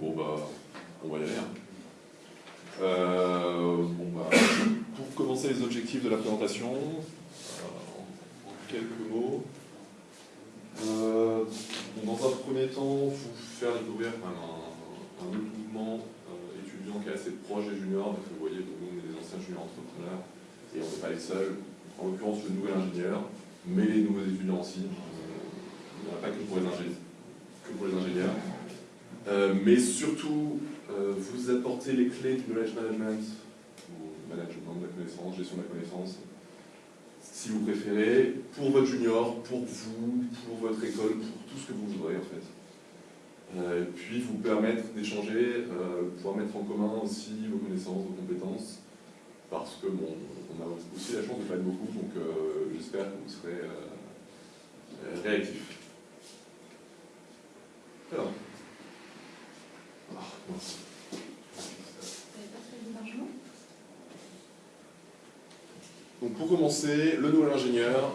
Bon bah, on va y aller. Euh, bon bah, pour commencer les objectifs de la présentation, euh, en quelques mots. Euh, dans un premier temps, vous faire découvrir un, un autre mouvement étudiant qui est assez proche des juniors. Donc, vous voyez, nous on est des anciens juniors entrepreneurs et on n'est pas les seuls. En l'occurrence, le nouvel ingénieur, mais les nouveaux étudiants aussi. Il n'y en a pas. Que pour les ingénieurs. Euh, mais surtout, euh, vous apportez les clés du knowledge management, ou management de la connaissance, gestion de la connaissance, si vous préférez, pour votre junior, pour vous, pour votre école, pour tout ce que vous voudrez en fait. Euh, puis vous permettre d'échanger, pouvoir mettre en commun aussi vos connaissances, vos compétences, parce que bon, on a aussi la chance de pas être beaucoup, donc j'espère que vous serez réactifs. Alors. Donc pour commencer, le nouvel ingénieur,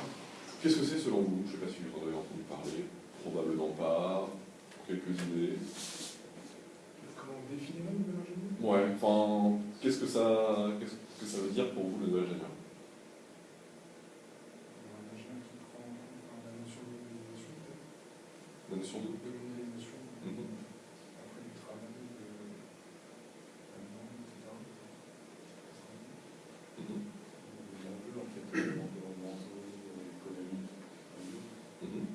qu'est-ce que c'est selon vous? Je ne sais pas si vous en avez entendu parler, probablement pas, quelques idées. Comment on définit le nouvel ingénieur? Ouais, enfin, qu'est-ce que ça, qu'est-ce que ça veut dire pour vous le nouvel ingénieur? Un ingénieur qui prend la notion de La notion de de modélisation, Mhm. après du travail, de l'allemand, etc. Mhm. Il y a un peu en fait environnementaux, économiques, Mhm.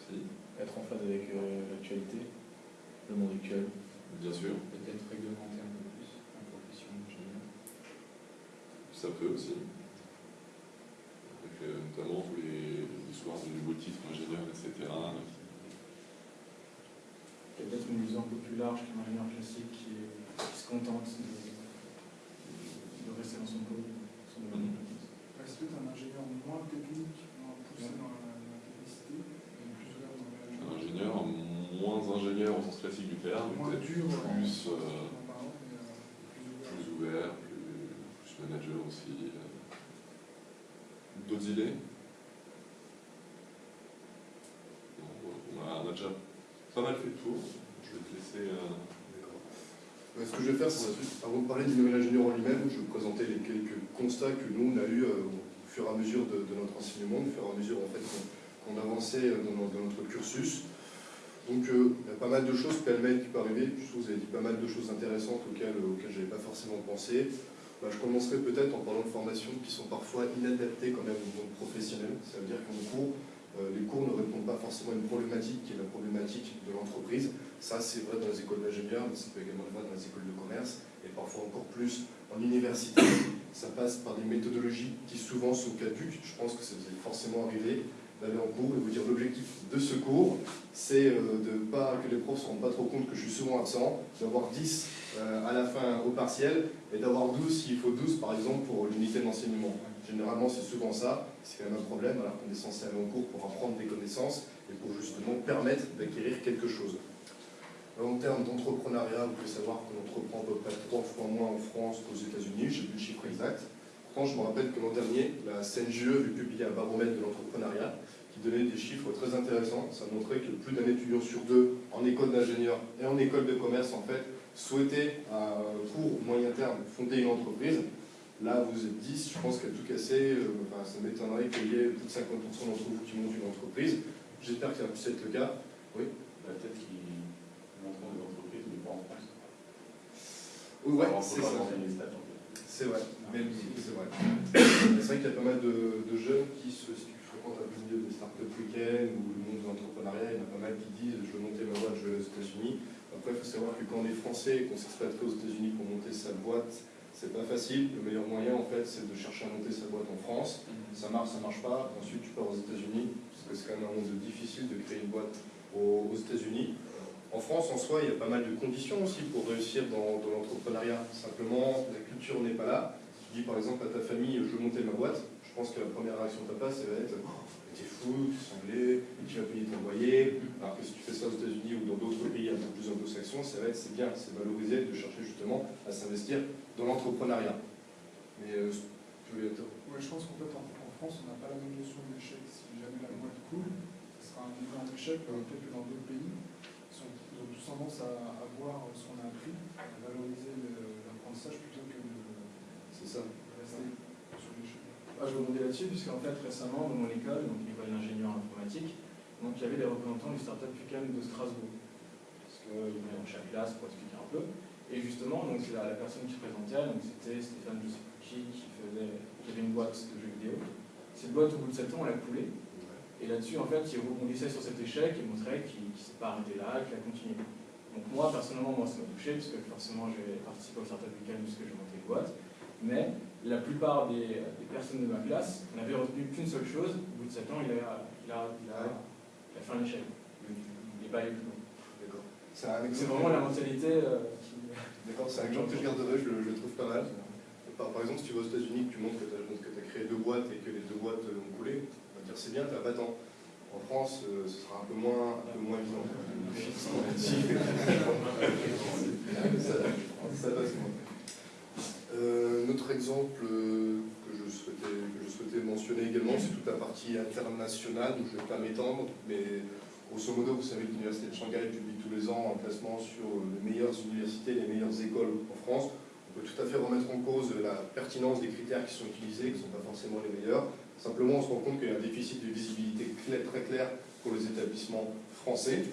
Si, être en phase avec euh, l'actualité, le monde actuel. bien sûr, Peut-être réglementer un peu plus en profession d'ingénieur. Ça peut aussi. Avec euh, notamment tous les histoires de nouveaux titres ingénieurs, etc. Peut-être une vision un peu plus large qu'un ingénieur classique qui, est- qui se contente de, de rester dans son domaine compétence. Est-ce que tu es un ingénieur moins technique, moins poussé Ouais. dans la, la technicité, et plus ouvert dans le Un ingénieur, moins ingénieur au sens classique du terme, moins dur, plus, euh, euh, en parlant, mais euh, plus ouvert. plus ouvert, plus, aussi. euh. D'autres idées on a, déjà pas mal fait le tour. Je vais te laisser. euh, Ce que je vais faire, c'est avant de parler du nouvel ingénieur en lui-même, je vais vous présenter les quelques constats que nous, on a eus euh, au fur et à mesure de, notre enseignement, au fur et à mesure en fait, qu'on avançait dans, no- dans notre cursus. Donc, il y a pas mal de choses pêle-mêle qui peuvent arriver. Je trouve que vous avez dit pas mal de choses intéressantes auxquelles, auxquelles je n'avais pas forcément pensé. Bah, je commencerai peut-être en parlant de formations qui sont parfois inadaptées quand même au monde professionnel. Ça veut dire qu'en cours, euh, les cours ne répondent pas forcément à une problématique qui est la problématique de l'entreprise. Ça, c'est vrai dans les écoles d'ingénieurs, mais ça peut également être vrai dans les écoles de commerce, et parfois encore plus en université. Ça passe par des méthodologies qui souvent sont caduques. Je pense que ça vous est forcément arrivé d'aller en cours et vous dire l'objectif de ce cours, c'est euh, de pas que les profs ne se rendent pas trop compte que je suis souvent absent, d'avoir 10 euh, à la fin au partiel, et d'avoir 12 s'il faut 12 par exemple pour l'unité d'enseignement. Généralement, c'est souvent ça, c'est quand même un problème, alors qu'on est censé aller en cours pour apprendre des connaissances et pour justement permettre d'acquérir quelque chose. En termes d'entrepreneuriat, vous pouvez savoir qu'on entreprend à peu près trois fois moins en France qu'aux États-Unis, j'ai plus le chiffre exact. Pourtant, je me rappelle que l'an dernier, la CNGE avait publié un baromètre de l'entrepreneuriat qui donnait des chiffres très intéressants. Ça montrait que plus d'un étudiant sur deux en école d'ingénieur et en école de commerce, en fait, souhaitait à court ou moyen terme fonder une entreprise. Là, vous êtes 10, je pense qu'à tout casser, euh, enfin, ça m'étonnerait qu'il y ait plus de 50% d'entre vous qui montent une entreprise. J'espère que ça puisse être le cas. La tête qui montre des entreprises, mais pas en France. Oui, ouais, c'est ça. C'est vrai, même si c'est vrai. C'est vrai qu'il y a pas mal de, de jeunes qui, se, qui fréquentent un peu le milieu des startup week-end ou le monde de l'entrepreneuriat, il y en a pas mal qui disent je veux monter ma boîte, je vais aller aux États-Unis. Après, il faut savoir que quand on est français et qu'on s'expatrie aux États-Unis pour monter sa boîte, c'est pas facile. Le meilleur moyen, en fait, c'est de chercher à monter sa boîte en France. Ça marche, ça marche pas. Ensuite, tu pars aux États-Unis, parce que c'est quand même un monde difficile de créer une boîte aux, États-Unis. En France, en soi, il y a pas mal de conditions aussi pour réussir dans, dans l'entrepreneuriat. Simplement, la culture n'est pas là. Tu dis par exemple à ta famille, je veux monter ma boîte. Je pense que la première réaction de part, ça va être T'es fou, t'es cinglé, et tu vas payer ton loyer. Alors que si tu fais ça aux États-Unis ou dans d'autres pays un peu plus anglo-saxons, ça va être c'est bien, c'est valorisé de chercher justement à s'investir dans l'entrepreneuriat. Mais euh, je voulais être- Ouais, je pense qu'en fait, en, en France, on n'a pas la même notion de l'échec. Si jamais la boîte coule, ce sera un énorme échec, euh, peut-être que dans d'autres pays, ils ont tous tendance à, à voir ce qu'on a appris, à valoriser l'apprentissage plutôt que de, C'est ça. de rester Ah, je rebondis là-dessus, puisqu'en fait, récemment, dans mon école, donc l'école d'ingénieur informatique, donc il y avait des représentants du Startup Weekend de Strasbourg. Parce qu'ils venaient dans chaque classe pour expliquer un peu. Et justement, donc, la, la personne qui se présentait, c'était Stéphane je qui, faisait, qui avait une boîte de jeux vidéo. Cette boîte, au bout de 7 ans, elle a coulé. Et là-dessus, en fait, il rebondissait sur cet échec et montrait qu'il ne s'est pas arrêté là, qu'il a continué. Donc moi, personnellement, moi, ça m'a touché, parce que forcément, j'ai participé au Startup Weekend puisque j'ai monté une boîte. Mais la plupart des, des personnes de ma classe n'avaient retenu qu'une seule chose. Au bout de 7 ans, il a, il a, il a, il a fait un échec. Il n'est pas allé plus loin. D'accord. C'est vraiment la mentalité euh, qui... D'accord, c'est un exemple que je garderai, je, le- je le trouve pas mal. Par, par exemple, si tu vas aux États-Unis, que tu montres que tu as, créé deux boîtes et que les deux boîtes ont coulé, on va dire c'est bien, tu as battant. En France, euh, ce sera un peu moins, un peu moins évident. ça, ça passe moins. Euh, notre exemple euh, que je, souhaitais, mentionner également, c'est toute la partie internationale, donc je ne vais pas m'étendre, mais grosso modo, vous savez que l'Université de Shanghai publie tous les ans un classement sur les meilleures universités, les meilleures écoles en France. On peut tout à fait remettre en cause la pertinence des critères qui sont utilisés, qui ne sont pas forcément les meilleurs. Simplement, on se rend compte qu'il y a un déficit de visibilité très clair pour les établissements français.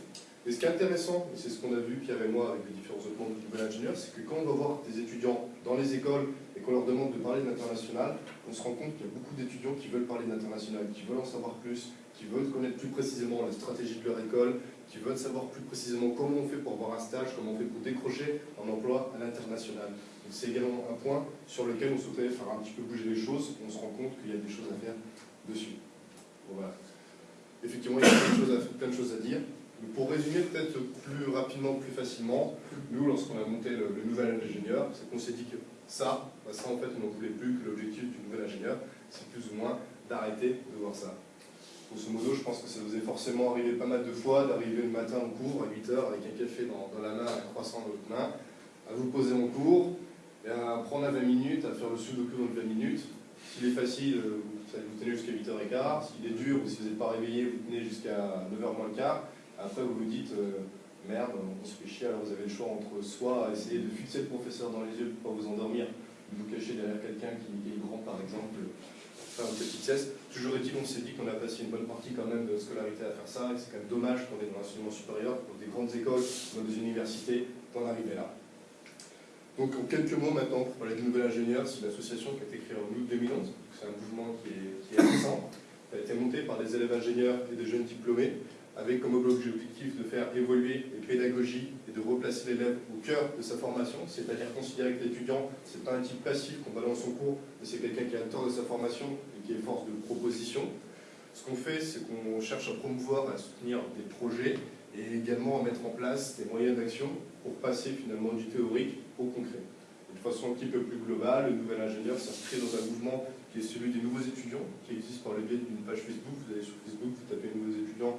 Et ce qui est intéressant, et c'est ce qu'on a vu Pierre et moi avec les différents autres membres du nouvel ingénieur, c'est que quand on va voir des étudiants dans les écoles et qu'on leur demande de parler de l'international, on se rend compte qu'il y a beaucoup d'étudiants qui veulent parler de l'international, qui veulent en savoir plus, qui veulent connaître plus précisément la stratégie de leur école, qui veulent savoir plus précisément comment on fait pour avoir un stage, comment on fait pour décrocher un emploi à l'international. Donc c'est également un point sur lequel on souhaiterait faire un petit peu bouger les choses, on se rend compte qu'il y a des choses à faire dessus. Effectivement, il y a plein de choses à, plein de choses à dire. Pour résumer peut-être plus rapidement, plus facilement, nous, lorsqu'on a monté le, nouvel ingénieur, c'est qu'on s'est dit que ça, bah ça en fait, on n'en voulait plus, que l'objectif du nouvel ingénieur, c'est plus ou moins d'arrêter de voir ça. Grosso modo, je pense que ça vous est forcément arrivé pas mal de fois d'arriver le matin en cours à 8h avec un café dans, la main, un croissant dans l'autre main, à vous poser en cours, et à prendre à 20 minutes, à faire le sudoku dans les 20 minutes. S'il est facile, euh, vous tenez jusqu'à 8h15. S'il est dur, ou si vous n'êtes pas réveillé, vous tenez jusqu'à 9h moins le quart. Après, vous vous dites, euh, merde, on se fait chier, alors vous avez le choix entre soit essayer de fixer le professeur dans les yeux pour pas vous endormir, ou vous cacher derrière quelqu'un qui, est grand, par exemple, faire une petite sieste. Toujours est-il, on s'est dit qu'on a passé une bonne partie quand même de scolarité à faire ça, et c'est quand même dommage qu'on est dans l'enseignement supérieur, pour des grandes écoles, dans des universités, d'en arriver là. Donc en quelques mots maintenant, pour parler du nouvel ingénieur, c'est une association qui a été créée en août 2011, donc c'est un mouvement qui est, qui est récent, qui a été monté par des élèves ingénieurs et des jeunes diplômés, avec comme objectif de faire évoluer les pédagogies et de replacer l'élève au cœur de sa formation, c'est-à-dire considérer que l'étudiant, c'est pas un type passif qu'on balance son cours, mais c'est quelqu'un qui a le temps de sa formation et qui est force de proposition. Ce qu'on fait, c'est qu'on cherche à promouvoir, à soutenir des projets et également à mettre en place des moyens d'action pour passer finalement du théorique au concret. De façon un petit peu plus globale, le nouvel ingénieur s'inscrit dans un mouvement qui est celui des nouveaux étudiants, qui existe par le biais d'une page Facebook. Vous allez sur Facebook, vous tapez nouveaux étudiants,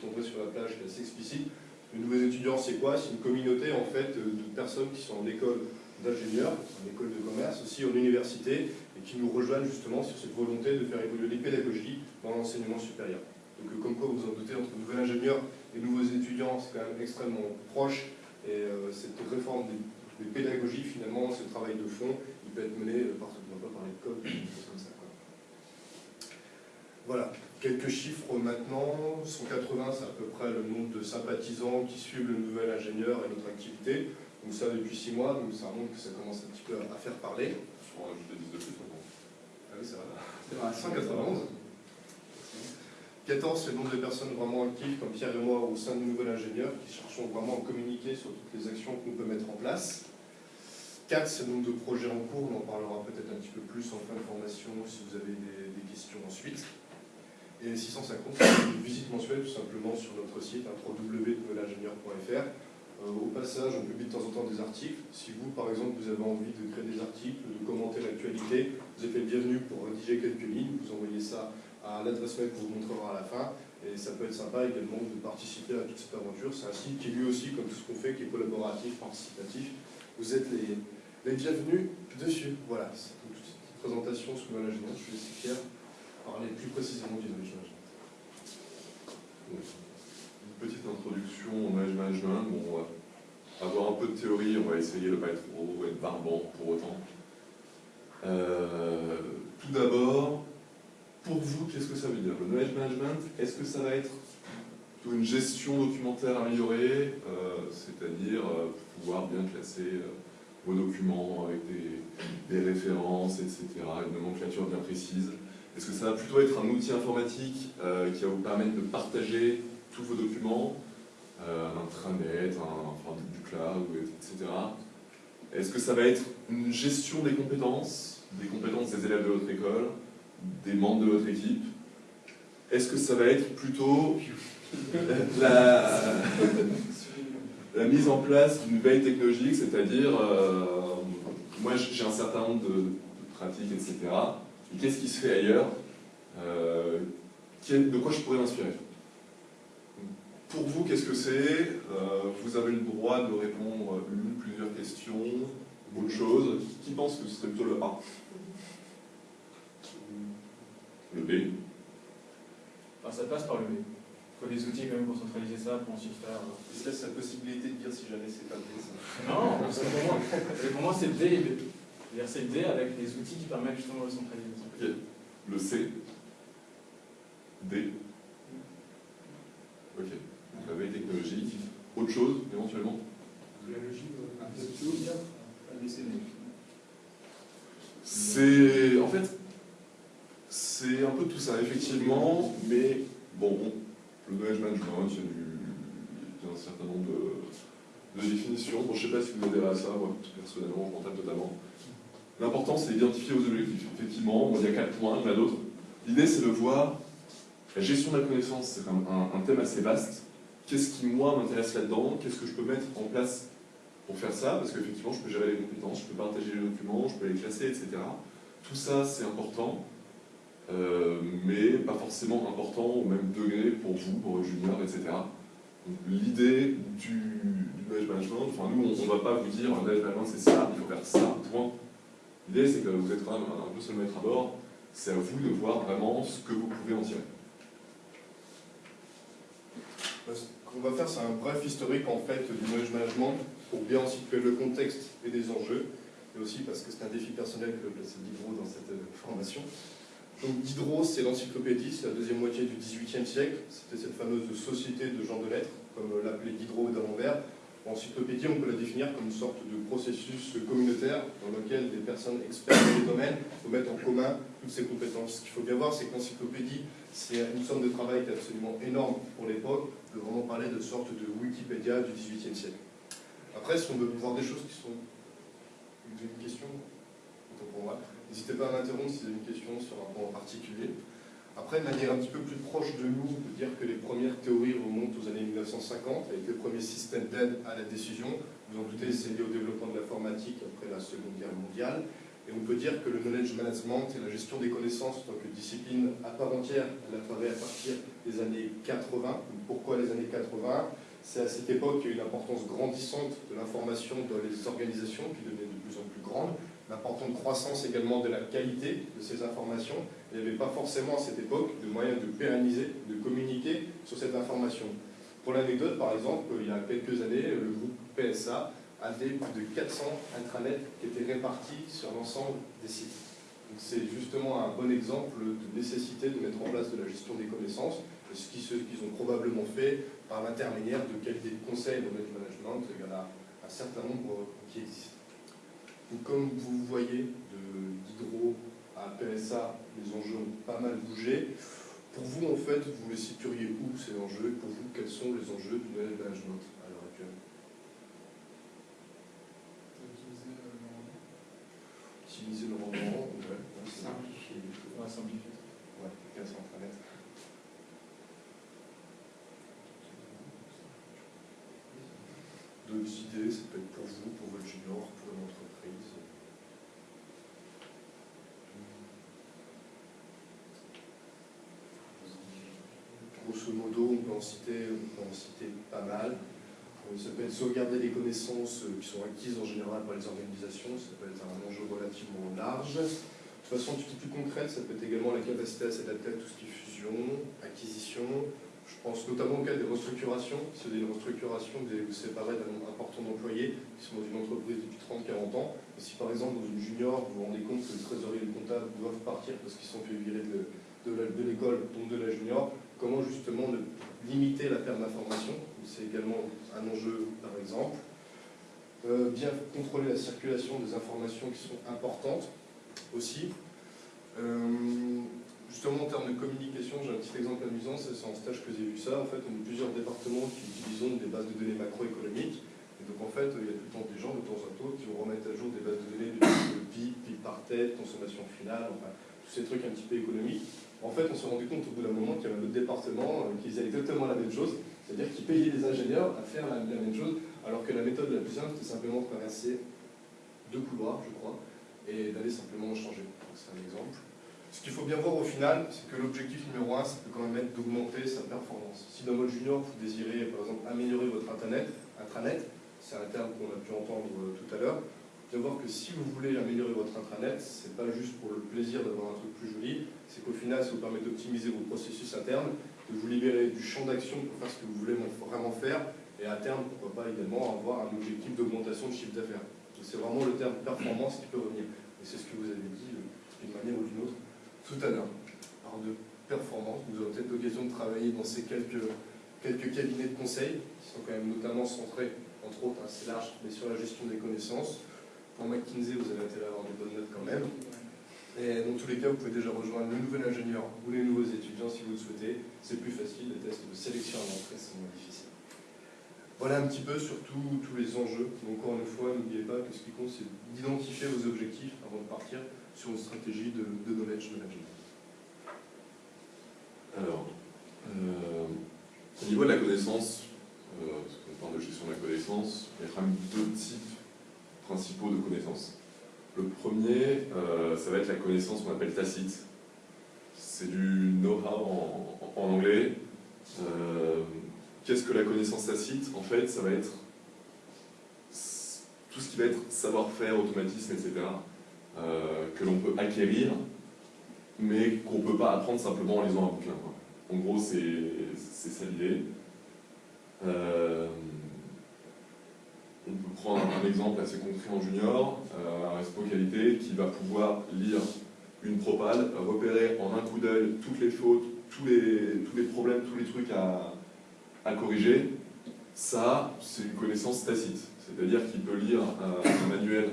vous tomberez sur la plage qui est assez explicite. Les nouveaux étudiants, c'est quoi? C'est une communauté en fait de personnes qui sont en école d'ingénieurs, en école de commerce, aussi en université, et qui nous rejoignent justement sur cette volonté de faire évoluer les pédagogies dans l'enseignement supérieur. Donc euh, comme quoi vous en doutez, entre nouvel ingénieur et nouveaux étudiants, c'est quand même extrêmement proche, et euh, cette réforme des, pédagogies, finalement, ce travail de fond, il peut être mené euh, par, pas parler de code, des choses comme ça. Voilà, quelques chiffres maintenant. 180, c'est à peu près le nombre de sympathisants qui suivent le nouvel ingénieur et notre activité. Donc ça depuis 6 mois, donc ça montre que ça commence un petit peu à faire parler. Je crois que je 10 de plus maintenant. Ah oui, c'est vrai. C'est vrai, 191. 14, c'est le nombre de personnes vraiment actives, comme Pierre et moi, au sein du nouvel ingénieur, qui cherchons vraiment à communiquer sur toutes les actions qu'on peut mettre en place. 4, c'est le nombre de projets en cours, on en parlera peut-être un petit peu plus en fin de formation si vous avez des, des questions ensuite. Et 650, c'est une visite mensuelle tout simplement sur notre site, hein. Euh, au passage, on publie de temps en temps des articles. Si vous, par exemple, vous avez envie de créer des articles, de commenter l'actualité, vous êtes les bienvenus pour rédiger quelques lignes. Vous envoyez ça à l'adresse mail qu'on vous montrera à la fin. Et ça peut être sympa également de participer à toute cette aventure. C'est un site qui lui aussi, comme tout ce qu'on fait, qui est collaboratif, participatif. Vous êtes les, bienvenus dessus. Voilà, c'est une petite présentation sur le management. Je suis de parler plus précisément du management. Une petite introduction au management. on va avoir un peu de théorie, on va essayer de ne pas être trop être barbant pour autant. Euh, tout d'abord, pour vous, qu'est-ce que ça veut dire Le knowledge management, est-ce que ça va être une gestion documentaire améliorée, euh, c'est-à-dire euh, pouvoir bien classer vos documents avec des, des, références, etc., une nomenclature bien précise Est-ce que ça va plutôt être un outil informatique qui va vous permettre de partager tous vos documents, un intranet, un, enfin, du cloud, etc. Est-ce que ça va être une gestion des compétences, des compétences des élèves de votre école, des membres de votre équipe? Est-ce que ça va être plutôt la, la mise en place d'une veille technologique, c'est-à-dire, euh, moi j'ai un certain nombre de, pratiques, etc. Qu'est-ce qui se fait ailleurs euh, De quoi je pourrais m'inspirer? Pour vous, qu'est-ce que c'est? Euh, Vous avez le droit de répondre une, plusieurs questions, autre chose. Qui pense que ce serait plutôt le A? Le B Ça passe par le B. Il faut des outils quand même pour centraliser ça, pour ensuite faire... Il se laisse la possibilité de dire si jamais c'est pas le B, ça? Non, parce que pour moi, pour moi c'est le D et B. C'est le D avec les outils qui permettent justement de centraliser. Le C D Ok la veille technologique, autre chose éventuellement La logique, euh, C'est en fait c'est un peu tout ça effectivement, mais bon, le knowledge management, il y a, du, un certain nombre de, définitions. Bon, je ne sais pas si vous adhérez à ça, moi personnellement je m'en tape totalement. L'important c'est d'identifier vos objectifs. Effectivement, il y a quatre points, il y en a d'autres. L'idée c'est de voir la gestion de la connaissance, c'est un, un thème assez vaste qu'est-ce qui, moi, m'intéresse là-dedans, qu'est-ce que je peux mettre en place pour faire ça, parce qu'effectivement, je peux gérer les compétences, je peux partager les documents, je peux les classer, etc. Tout ça, c'est important, euh, mais pas forcément important au même degré pour vous, pour les juniors, etc. L'idée du, du management, enfin nous, on ne va pas vous dire, le knowledge management, c'est ça, il faut faire ça, point. L'idée, c'est que vous êtes quand même un peu seul maître à bord, c'est à vous de voir vraiment ce que vous pouvez en tirer qu'on va faire, c'est un bref historique en fait du knowledge management pour bien situer le contexte et des enjeux, et aussi parce que c'est un défi personnel que placer Diderot dans cette euh, formation. Donc Diderot, c'est l'encyclopédie, c'est la deuxième moitié du XVIIIe siècle, c'était cette fameuse société de gens de lettres, comme l'appelait Diderot d'Alembert. Encyclopédie, on peut la définir comme une sorte de processus communautaire dans lequel des personnes expertes dans les domaines mettre en commun toutes ces compétences. Ce qu'il faut bien voir, c'est que l'encyclopédie, c'est une somme de travail qui est absolument énorme pour l'époque, de vraiment parler de sorte de Wikipédia du XVIIIe siècle. Après, si on veut voir des choses qui sont... Vous avez une question. N'hésitez pas à m'interrompre si vous avez une question sur un point particulier. Après, de manière un petit peu plus proche de nous, on peut dire que les premières théories remontent aux années 1950, avec le premier système d'aide à la décision. Vous en doutez, c'est lié au développement de l'informatique après la Seconde Guerre mondiale. Et on peut dire que le knowledge management et la gestion des connaissances en tant que discipline à part entière, elle apparaît à partir des années 80. Pourquoi les années 80 C'est à cette époque qu'il y a une importance grandissante de l'information dans les organisations qui devenait de plus en plus grande, l'importante croissance également de la qualité de ces informations. Il n'y avait pas forcément à cette époque de moyens de pérenniser, de communiquer sur cette information. Pour l'anecdote, par exemple, il y a quelques années, le groupe PSA avait plus de 400 intranets qui étaient répartis sur l'ensemble des sites. C'est justement un bon exemple de nécessité de mettre en place de la gestion des connaissances, ce qu'ils ont probablement fait par l'intermédiaire de qualité de conseil le management. Il y en a un certain nombre qui existent. Donc, comme vous voyez, de Diderot à PSA, les enjeux ont pas mal bougé. Pour vous, en fait, vous les situeriez où ces enjeux Pour vous, quels sont les enjeux du management utiliser le rendement, ouais, simplifier les choses. Ouais, simplifier. Ouais, cas sans D'autres idées, ça peut être pour vous, pour votre junior, pour une entreprise. Grosso modo, on peut en citer, on peut en citer pas mal. Ça peut être sauvegarder les connaissances euh, qui sont acquises en général par les organisations, ça peut être un enjeu relativement large. De façon un petit plus concrète, ça peut être également la capacité à s'adapter à tout ce qui est fusion, acquisition, Je pense notamment au cas des restructurations. Si vous avez une restructuration, vous allez vous séparer d'un nombre important d'employés qui sont dans une entreprise depuis 30-40 ans. Si par exemple dans une junior, vous vous rendez compte que le trésorier et le comptable doivent partir parce qu'ils sont fait virer de l'école, donc de la junior, comment justement limiter la perte d'information? C'est également un enjeu par exemple. Euh, bien contrôler la circulation des informations qui sont importantes aussi. Euh, justement, en termes de communication, j'ai un petit exemple amusant, c'est en stage que j'ai vu ça. En fait, on a plusieurs départements qui utilisent des bases de données macroéconomiques. Et donc, en fait, il y a tout le temps des gens, de temps en temps, qui vont remettre à jour des bases de données de PIB, PIB par tête, consommation finale, enfin, tous ces trucs un petit peu économiques. En fait, on s'est rendu compte au bout d'un moment qu'il y avait un autre département euh, qui faisait exactement la même chose, c'est-à-dire qui payait les ingénieurs à faire la, même chose, alors que la méthode la plus simple, c'était simplement de traverser deux couloirs, je crois, et d'aller simplement changer. C'est un exemple. Ce qu'il faut bien voir au final, c'est que l'objectif numéro un, ça peut quand même être d'augmenter sa performance. Si dans votre junior, vous désirez par exemple améliorer votre intranet, intranet c'est un terme qu'on a pu entendre euh, tout à l'heure, bien voir que si vous voulez améliorer votre intranet, c'est pas juste pour le plaisir d'avoir un truc plus joli, c'est qu'au final, ça vous permet d'optimiser vos processus internes, de vous libérer du champ d'action pour faire ce que vous voulez vraiment faire, et à terme, pourquoi pas également avoir un objectif d'augmentation de chiffre d'affaires. C'est vraiment le terme performance qui peut revenir. Et c'est ce que vous avez dit euh, d'une manière ou d'une autre tout à l'heure. Alors de performance, vous aurez peut-être l'occasion de travailler dans ces quelques, quelques cabinets de conseil, qui sont quand même notamment centrés, entre autres, assez large, mais sur la gestion des connaissances. Pour McKinsey, vous avez intérêt à avoir des bonnes notes quand même. Et dans tous les cas, vous pouvez déjà rejoindre le nouvel ingénieur ou les nouveaux étudiants si vous le souhaitez. C'est plus facile, les tests de sélection à l'entrée sont moins difficiles. Voilà un petit peu sur tous les enjeux. Encore une fois, n'oubliez pas que ce qui compte, c'est d'identifier vos objectifs avant de partir sur une stratégie de, de knowledge management Alors, euh, au niveau de la connaissance, euh, parce qu'on parle de gestion de la connaissance, il y a quand même deux types principaux de connaissances. Premier, euh, ça va être la connaissance qu'on appelle tacite. C'est du know-how en, anglais. Euh, qu'est-ce que la connaissance tacite? En fait, ça va être tout ce qui va être savoir-faire, automatisme, etc. Euh, que l'on peut acquérir, mais qu'on ne peut pas apprendre simplement en lisant un bouquin. En gros, c'est ça l'idée. On peut prendre un exemple assez concret en junior, euh, un Respo Qualité qui va pouvoir lire une propale, repérer en un coup d'œil toutes les fautes, tous les, problèmes, tous les trucs à, corriger. Ça, c'est une connaissance tacite. C'est-à-dire qu'il peut lire un manuel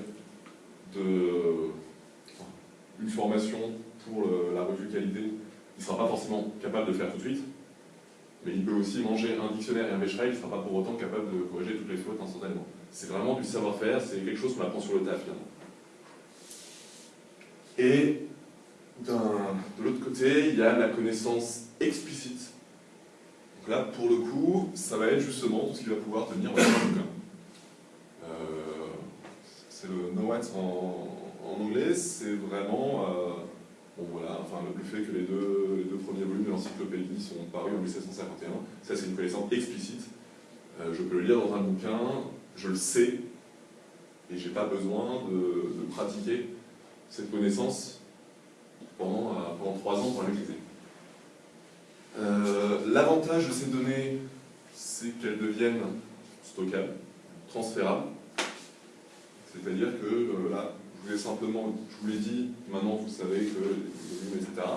de, une formation pour la revue qualité, il ne sera pas forcément capable de faire tout de suite, mais il peut aussi manger un dictionnaire et un Becherel, il ne sera pas pour autant capable de corriger toutes les fautes instantanément. C'est vraiment du savoir-faire, c'est quelque chose qu'on apprend sur le tas finalement. Et de l'autre côté, il y a la connaissance explicite. Donc là, pour le coup, ça va être justement tout ce qui va pouvoir tenir bouquin. Euh, c'est le know en, en anglais, c'est vraiment euh, bon, voilà, enfin, le fait que les deux, les deux premiers volumes de l'encyclopédie sont parus en 1751. Ça, c'est une connaissance explicite. Euh, je peux le lire dans un bouquin, je le sais, et j'ai pas besoin de, pratiquer cette connaissance pendant, euh, trois ans pour la maîtriser. L'avantage de ces données, c'est qu'elles deviennent stockables, transférables. C'est-à-dire que là, je voulais simplement, je vous l'ai dit, maintenant vous savez que les volumes, etc.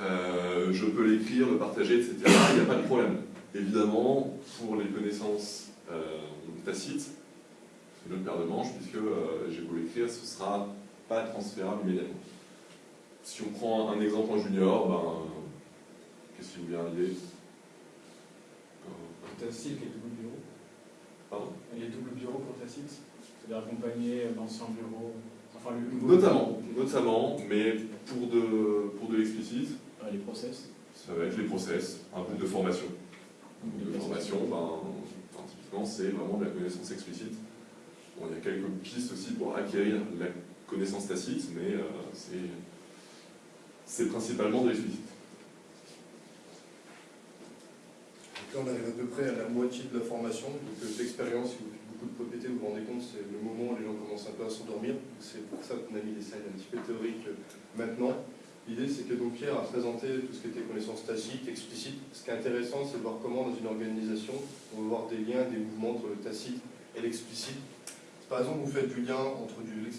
Euh, je peux l'écrire, le partager, etc. Il n'y a pas de problème. Évidemment, pour les connaissances euh, tacites, c'est une autre paire de manches, puisque euh, j'ai beau l'écrire, ce ne sera pas transférable immédiatement. Si on prend un exemple en junior, ben, qu'est-ce qui vous vient à l'idée? Tacite et double bureau. Pardon? Il a double bureau pour Tacite d'accompagner l'ancien bureau enfin, Notamment, notamment, mais pour de, pour de l'explicite. les process Ça va être les process, un peu de formation. de formation, ben, typiquement, c'est vraiment de la connaissance explicite. Bon, il y a quelques pistes aussi pour acquérir la connaissance tacite, mais euh, c'est principalement de l'explicite. On arrive à peu près à la moitié de la formation, donc euh, d'expérience, si vous de propriété, vous vous rendez compte, c'est le moment où les gens commencent un peu à s'endormir. C'est pour ça qu'on a mis des slides un petit peu théoriques euh, maintenant. L'idée, c'est que donc Pierre a présenté tout ce qui était connaissance tacite, explicite. Ce qui est intéressant, c'est de voir comment, dans une organisation, on va voir des liens, des mouvements entre le tacite et l'explicite. Par exemple, vous faites du lien entre du,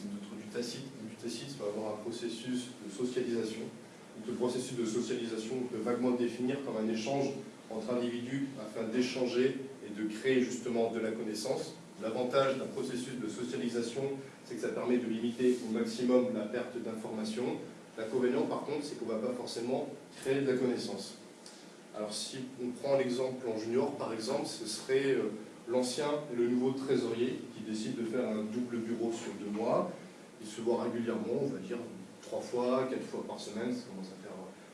tacite et du tacite, ça va avoir un processus de socialisation. Donc, le processus de socialisation, on peut vaguement définir comme un échange entre individus afin d'échanger et de créer justement de la connaissance. L'avantage d'un processus de socialisation, c'est que ça permet de limiter au maximum la perte d'informations. L'inconvénient, par contre, c'est qu'on ne va pas forcément créer de la connaissance. Alors, si on prend l'exemple en junior, par exemple, ce serait euh, l'ancien et le nouveau trésorier qui décide de faire un double bureau sur deux mois. Il se voit régulièrement, on va dire trois fois, quatre fois par semaine, ça commence à faire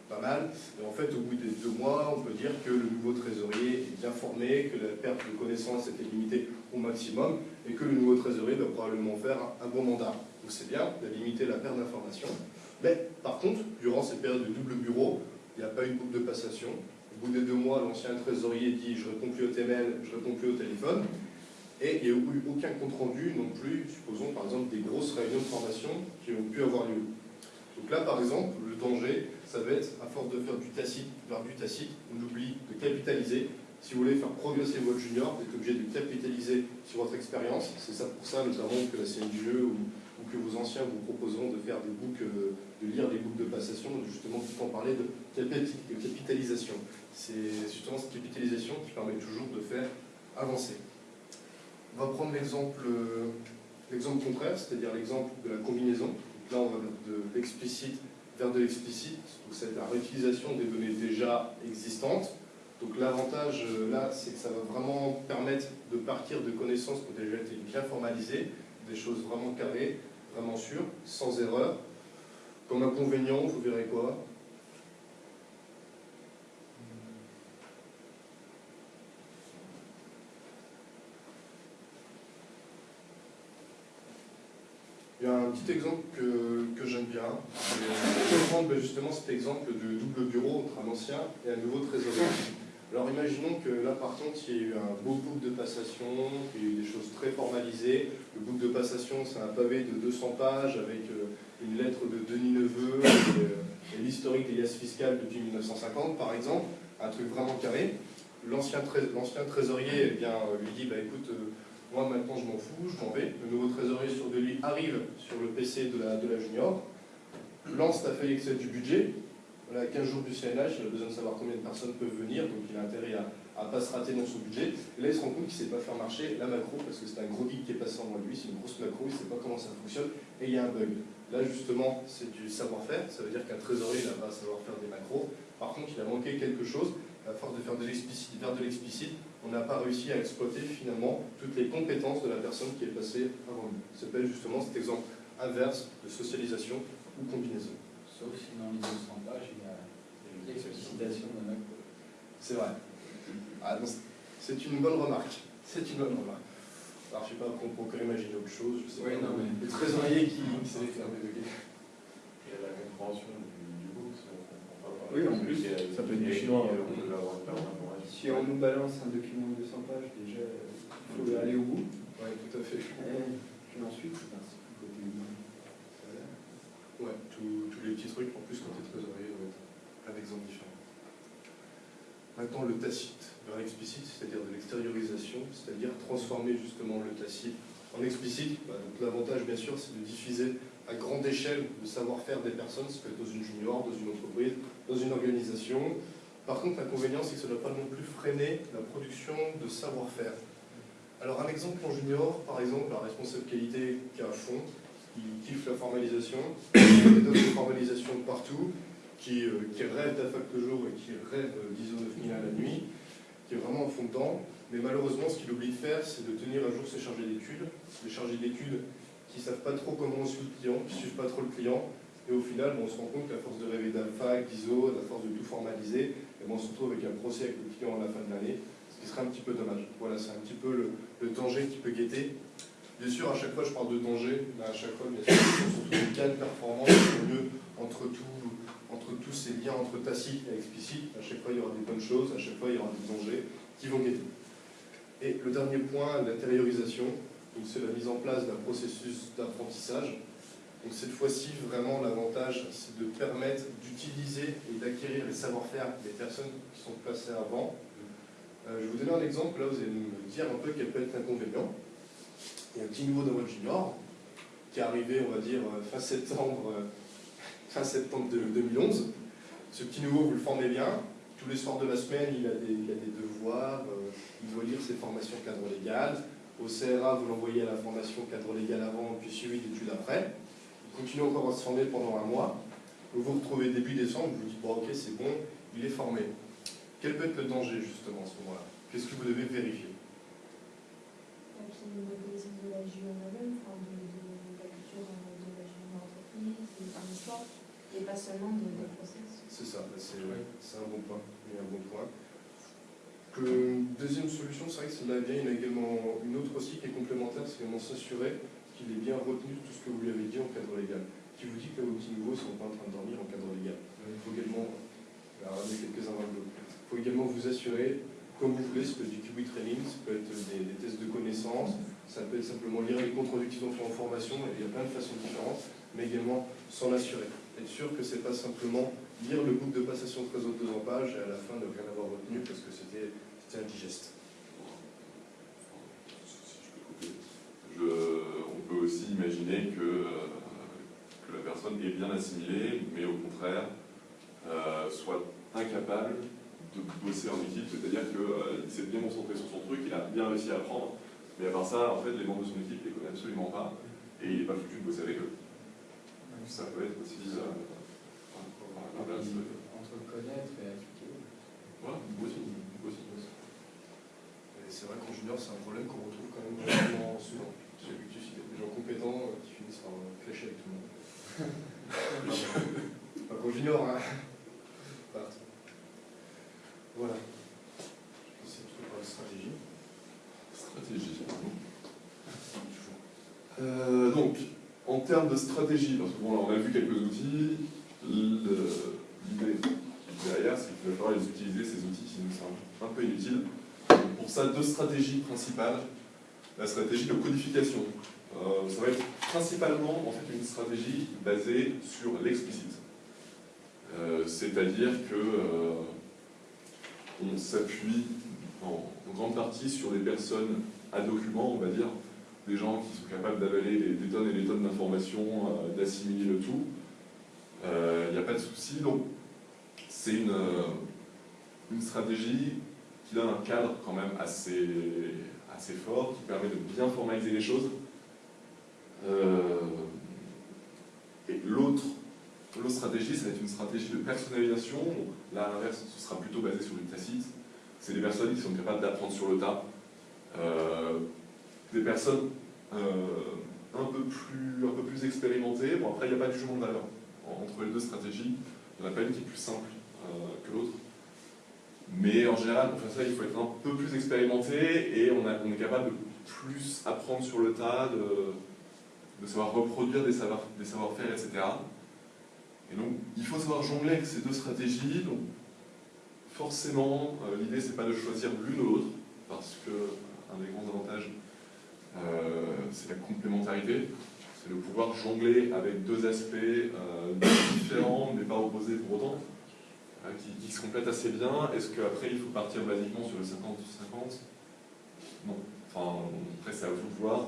pas mal. Et en fait, au bout des deux mois, on peut dire que le nouveau trésorier est bien formé, que la perte de connaissances était limitée au maximum, et que le nouveau trésorier va probablement faire un bon mandat. Donc c'est bien de limiter la perte d'informations. Mais par contre, durant cette période de double bureau, il n'y a pas eu de boucle de passation. Au bout des deux mois, l'ancien trésorier dit je réponds plus au TML, je réponds plus au téléphone. Et il n'y a eu aucun compte-rendu non plus, supposons par exemple des grosses réunions de formation qui ont pu avoir lieu. Donc là, par exemple, le danger, ça va être, à force de faire du tacite vers du tacite, on oublie de capitaliser. Si vous voulez faire progresser votre junior, vous êtes obligé de capitaliser sur votre expérience. C'est ça pour ça, notamment, que la CNJE ou, ou que vos anciens vous proposeront de faire des boucles, de lire des boucles de passation, justement, tout en parler de capitalisation. C'est justement cette capitalisation qui permet toujours de faire avancer. On va prendre l'exemple contraire, c'est-à-dire l'exemple de la combinaison. là, on va de l'explicite vers de l'explicite, donc c'est la réutilisation des données déjà existantes. Donc l'avantage euh, là, c'est que ça va vraiment permettre de partir de connaissances qui ont déjà été bien formalisées, des choses vraiment carrées, vraiment sûres, sans erreur. Comme inconvénient, vous verrez quoi? Il y a un petit exemple que, que j'aime bien. Je vais prendre ben, justement cet exemple de double bureau entre un ancien et un nouveau trésorier. Alors imaginons que là par contre il y ait eu un beau book de passation, qu'il y ait eu des choses très formalisées. Le book de passation c'est un pavé de 200 pages avec euh, une lettre de Denis Neveu et, l'historique des liasses fiscales depuis 1950 par exemple, un truc vraiment carré. L'ancien trésorier eh bien, lui dit bah, écoute, euh, moi, maintenant, je m'en fous, je m'en vais. Le nouveau trésorier sur de lui arrive sur le PC de la, de la junior, lance ta feuille Excel du budget. Voilà, 15 jours du CNH, il a besoin de savoir combien de personnes peuvent venir, donc il a intérêt à ne pas se rater dans son budget. Et là, il se rend compte qu'il ne sait pas faire marcher la macro, parce que c'est un gros geek qui est passé en lui, c'est une grosse macro, il ne sait pas comment ça fonctionne, et il y a un bug. Là, justement, c'est du savoir-faire, ça veut dire qu'un trésorier n'a pas à savoir faire des macros. Par contre, il a manqué quelque chose, à force de faire de l'explicite, de l'explicite, on n'a pas réussi à exploiter finalement toutes les compétences de la personne qui est passée avant lui. Ça s'appelle justement cet exemple inverse de socialisation ou combinaison. Sauf si dans les 200 pages, il y a l'explicitation d'un acte. C'est vrai. Ah, c'est une bonne remarque. C'est une bonne remarque. Alors je ne sais pas, on peut imaginer autre chose. Je sais oui, pas, non, mais... Le trésorier qui, s'est fait Il y a la compréhension du, book. Oui, en plus, ça peut être du chinois. Si on nous balance un document de 200 pages, déjà, il faut aller au bout. Oui, tout à fait. Et puis ensuite, ben, c'est côté humain. Ouais, tous les petits trucs, en plus, quand tu es trésorier, doivent être un exemple différent. Maintenant, le tacite vers l'explicite, c'est-à-dire de l'extériorisation, c'est-à-dire transformer justement le tacite en explicite. Bah, l'avantage, bien sûr, c'est de diffuser à grande échelle le savoir-faire des personnes, ça peut être dans une junior, dans une entreprise, dans une organisation, par contre, l'inconvénient, c'est que ça ne doit pas non plus freiner la production de savoir-faire. Alors, un exemple en junior, par exemple, la responsable qualité qui est à fond, qui kiffe la formalisation, qui des de formalisation partout, qui, euh, qui rêve d'AFAC le jour et qui rêve d'ISO 9000 à la nuit, qui est vraiment en fond dedans. Mais malheureusement, ce qu'il oublie de faire, c'est de tenir à jour ses chargés d'études, les chargés d'études qui ne savent pas trop comment on suit le client, qui ne suivent pas trop le client, et au final, on se rend compte qu'à force de rêver d'alpha, d'ISO, à force de tout formaliser, on se retrouve avec un procès avec le client à la fin de l'année, ce qui serait un petit peu dommage. Voilà, c'est un petit peu le, danger qui peut guetter. Bien sûr, à chaque fois, je parle de danger, mais à chaque fois, bien sûr, surtout cas de performance, mieux entre, entre tous ces liens entre tacite et explicite. À chaque fois, il y aura des bonnes choses, à chaque fois, il y aura des dangers qui vont guetter. Et le dernier point, l'intériorisation, c'est la mise en place d'un processus d'apprentissage. Donc cette fois-ci, vraiment, l'avantage, c'est de permettre d'utiliser et d'acquérir les savoir-faire des personnes qui sont placées avant. Euh, je vais vous donner un exemple, là vous allez me dire un peu quel peut être l'inconvénient. Il y a un petit nouveau dans votre junior qui est arrivé, on va dire, fin septembre, euh, fin septembre de 2011. Ce petit nouveau, vous le formez bien. Tous les soirs de la semaine, il a des, il a des devoirs, euh, il doit lire ses formations cadre légal. Au CRA, vous l'envoyez à la formation cadre légal avant, puis suivi d'études après. Il continue encore à se former pendant un mois. Vous vous retrouvez début décembre, vous vous dites, bon ok, c'est bon, il est formé. Quel peut être le danger justement à ce moment-là? Qu'est-ce que vous devez vérifier? La la la et pas seulement de, des process. C'est ça, bah, c'est c'est un bon point. Un bon point. Que, deuxième solution, c'est vrai que celle-là bien, il y a également une autre aussi qui est complémentaire, c'est également s'assurer qu'il ait bien retenu tout ce que vous lui avez dit en cadre légal. Qui vous dit que vos petits nouveaux ne sont pas en train de dormir en cadre légal. Faut également, alors, dos. Il faut également vous assurer, comme vous voulez, ça peut être du QB training, ça peut être des, tests de connaissances, ça peut être simplement lire les comptes rendus qu'ils ont fait en formation, il y a plein de façons différentes, mais également s'en assurer. Être sûr que c'est pas simplement lire le book de passation de réseau de 200 pages et à la fin ne rien avoir retenu parce que c'était indigeste. Je- on peut aussi imaginer que, euh, que la personne est bien assimilée, mais au contraire euh, soit incapable de bosser en équipe, c'est-à-dire qu'il s'est bien concentré sur son truc, il a bien réussi à apprendre, mais à part ça, en fait, les membres de son équipe ne les connaissent absolument pas, et il n'est pas foutu de bosser avec eux. Ça peut être aussi... euh, c'est- Entre connaître et appliquer. voilà, aussi, c'est vrai qu'en junior, c'est un problème qu'on retrouve quand même relativement souvent. J'ai vu que des gens compétents euh, qui finissent par euh, clasher avec tout le monde. Pas qu'en junior, hein. Partout. Voilà. Je pense que c'est tout pour la stratégie. Stratégie. Euh, donc, en de stratégie, parce que bon, là, on a vu quelques outils, l'idée derrière, c'est qu'il va falloir les utiliser, ces outils qui nous semblent un peu inutiles. Pour ça, deux stratégies principales. La stratégie de codification. Euh, ça va être principalement en fait, une stratégie basée sur l'explicite. Euh, C'est-à-dire que euh, on s'appuie en, grande partie sur des personnes à document, on va dire, des gens qui sont capables d'avaler des, tonnes et des tonnes d'informations, euh, d'assimiler le tout. Il n'y a pas de souci. Donc, c'est une, euh, une stratégie qui donne un cadre quand même assez, fort, qui permet de bien formaliser les choses. Euh, et l'autre stratégie, ça va être une stratégie de personnalisation. Là, à l'inverse, ce sera plutôt basé sur du tacite. C'est des personnes qui sont capables d'apprendre sur le tas. Euh, des personnes euh, un, peu plus, un peu plus expérimentées. Bon, après, il n'y a pas du jugement de valeur entre les deux stratégies. Il n'y en a pas une qui est plus simple euh, que l'autre. Mais en général, pour faire ça, il faut être un peu plus expérimenté et on, est capable de plus apprendre sur le tas, de, de savoir reproduire des savoir- des savoir-faire, etc. Et donc, il faut savoir jongler avec ces deux stratégies. Donc, forcément, euh, l'idée, c'est pas de choisir l'une ou l'autre, parce que un des grands avantages, euh, c'est la complémentarité. C'est de pouvoir jongler avec deux aspects euh, différents, mais pas opposés pour autant, euh, qui, se complètent assez bien. Est-ce qu'après, il faut partir basiquement sur le 50-50 Non. Enfin, après, c'est à vous de voir.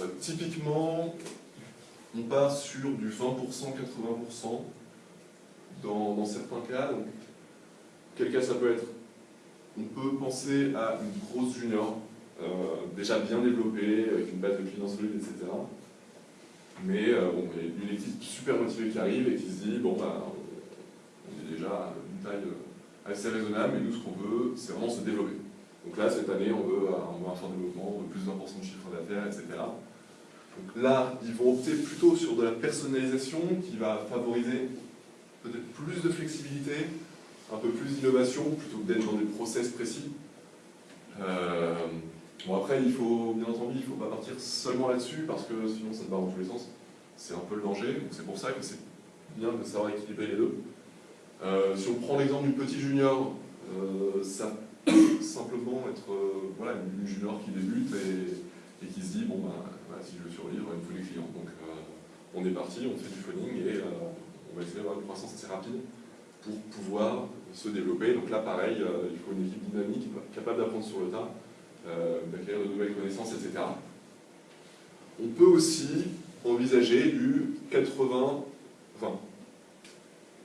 Euh, typiquement, on part sur du 20%, 80% dans, dans certains cas. Quel cas ça peut être? On peut penser à une grosse junior, euh, déjà bien développée, avec une base de clients solide, etc. Mais euh, il y a une équipe super motivée qui arrive et qui se dit bon, bah, on est déjà à une taille euh, assez raisonnable, mais nous, ce qu'on veut, c'est vraiment se développer. Donc là, cette année, on veut, euh, veut un fort développement, on veut plus 20% de chiffre d'affaires, etc. Donc là, ils vont opter plutôt sur de la personnalisation qui va favoriser peut-être plus de flexibilité, un peu plus d'innovation, plutôt que d'être dans des process précis. Euh, bon après, il faut, bien entendu, il ne faut pas partir seulement là-dessus, parce que sinon ça te barre dans tous les sens. C'est un peu le danger, donc c'est pour ça que c'est bien de savoir équilibrer les deux. Euh, si on prend l'exemple du petit junior, euh, ça peut simplement être euh, voilà, une junior qui débute et, qui se dit, bon, ben, voilà, si je veux survivre, il me faut des clients. Donc, on est parti, on fait du phoning et on va essayer d'avoir une croissance assez rapide pour pouvoir se développer. Donc là, pareil, il faut une équipe dynamique, capable d'apprendre sur le tas, d'acquérir de nouvelles connaissances, etc. On peut aussi envisager du 80-20.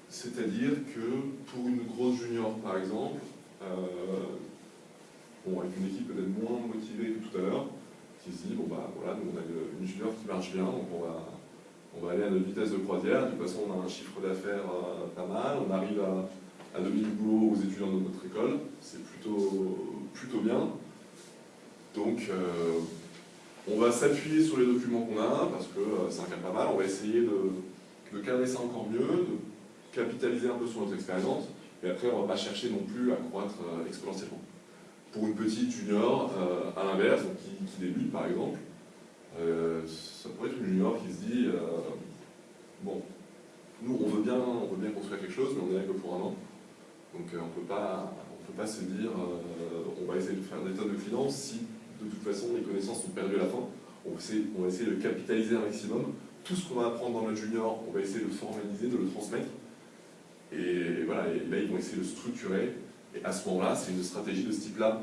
C'est-à-dire que pour une grosse junior, par exemple, bon, avec une équipe peut-être moins motivée que tout à l'heure, qui se dit, bon bah voilà, nous on a une junior qui marche bien, donc on va, on va aller à notre vitesse de croisière, de toute façon on a un chiffre d'affaires euh, pas mal, on arrive à, à donner du boulot aux étudiants de notre école, c'est plutôt, plutôt bien. Donc euh, on va s'appuyer sur les documents qu'on a, parce que euh, c'est un cas pas mal, on va essayer de, de cadrer ça encore mieux, de capitaliser un peu sur notre expérience, et après on va pas chercher non plus à croître exponentiellement. Pour une petite junior, euh, à l'inverse, qui, qui, débute par exemple, euh, ça pourrait être une junior qui se dit euh, bon, nous on veut, bien, on veut bien construire quelque chose, mais on est là que pour un an, donc on ne peut pas se dire on va essayer de faire des tonnes de clients si de toute façon les connaissances sont perdues à la fin. On va, essayer, on va de capitaliser un maximum. Tout ce qu'on va apprendre dans notre junior, on va essayer de formaliser, de le transmettre. Et voilà, et là ils vont essayer de structurer et à ce moment-là, c'est une stratégie de ce type-là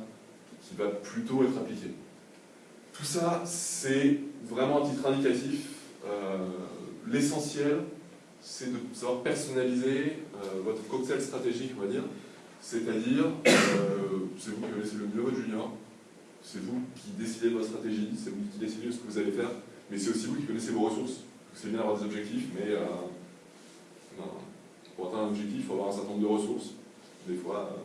qui va plutôt être appliquée. Tout ça, c'est vraiment un titre indicatif. Euh, l'essentiel, c'est de savoir personnaliser euh, votre cocktail stratégique, on va dire. C'est-à-dire, euh, c'est vous qui connaissez le mieux votre junior, c'est vous qui décidez de votre stratégie, c'est vous qui décidez de ce que vous allez faire, mais c'est aussi vous qui connaissez vos ressources. C'est bien d'avoir des objectifs, mais ben, pour atteindre un objectif, il faut avoir un certain nombre de ressources. Des fois,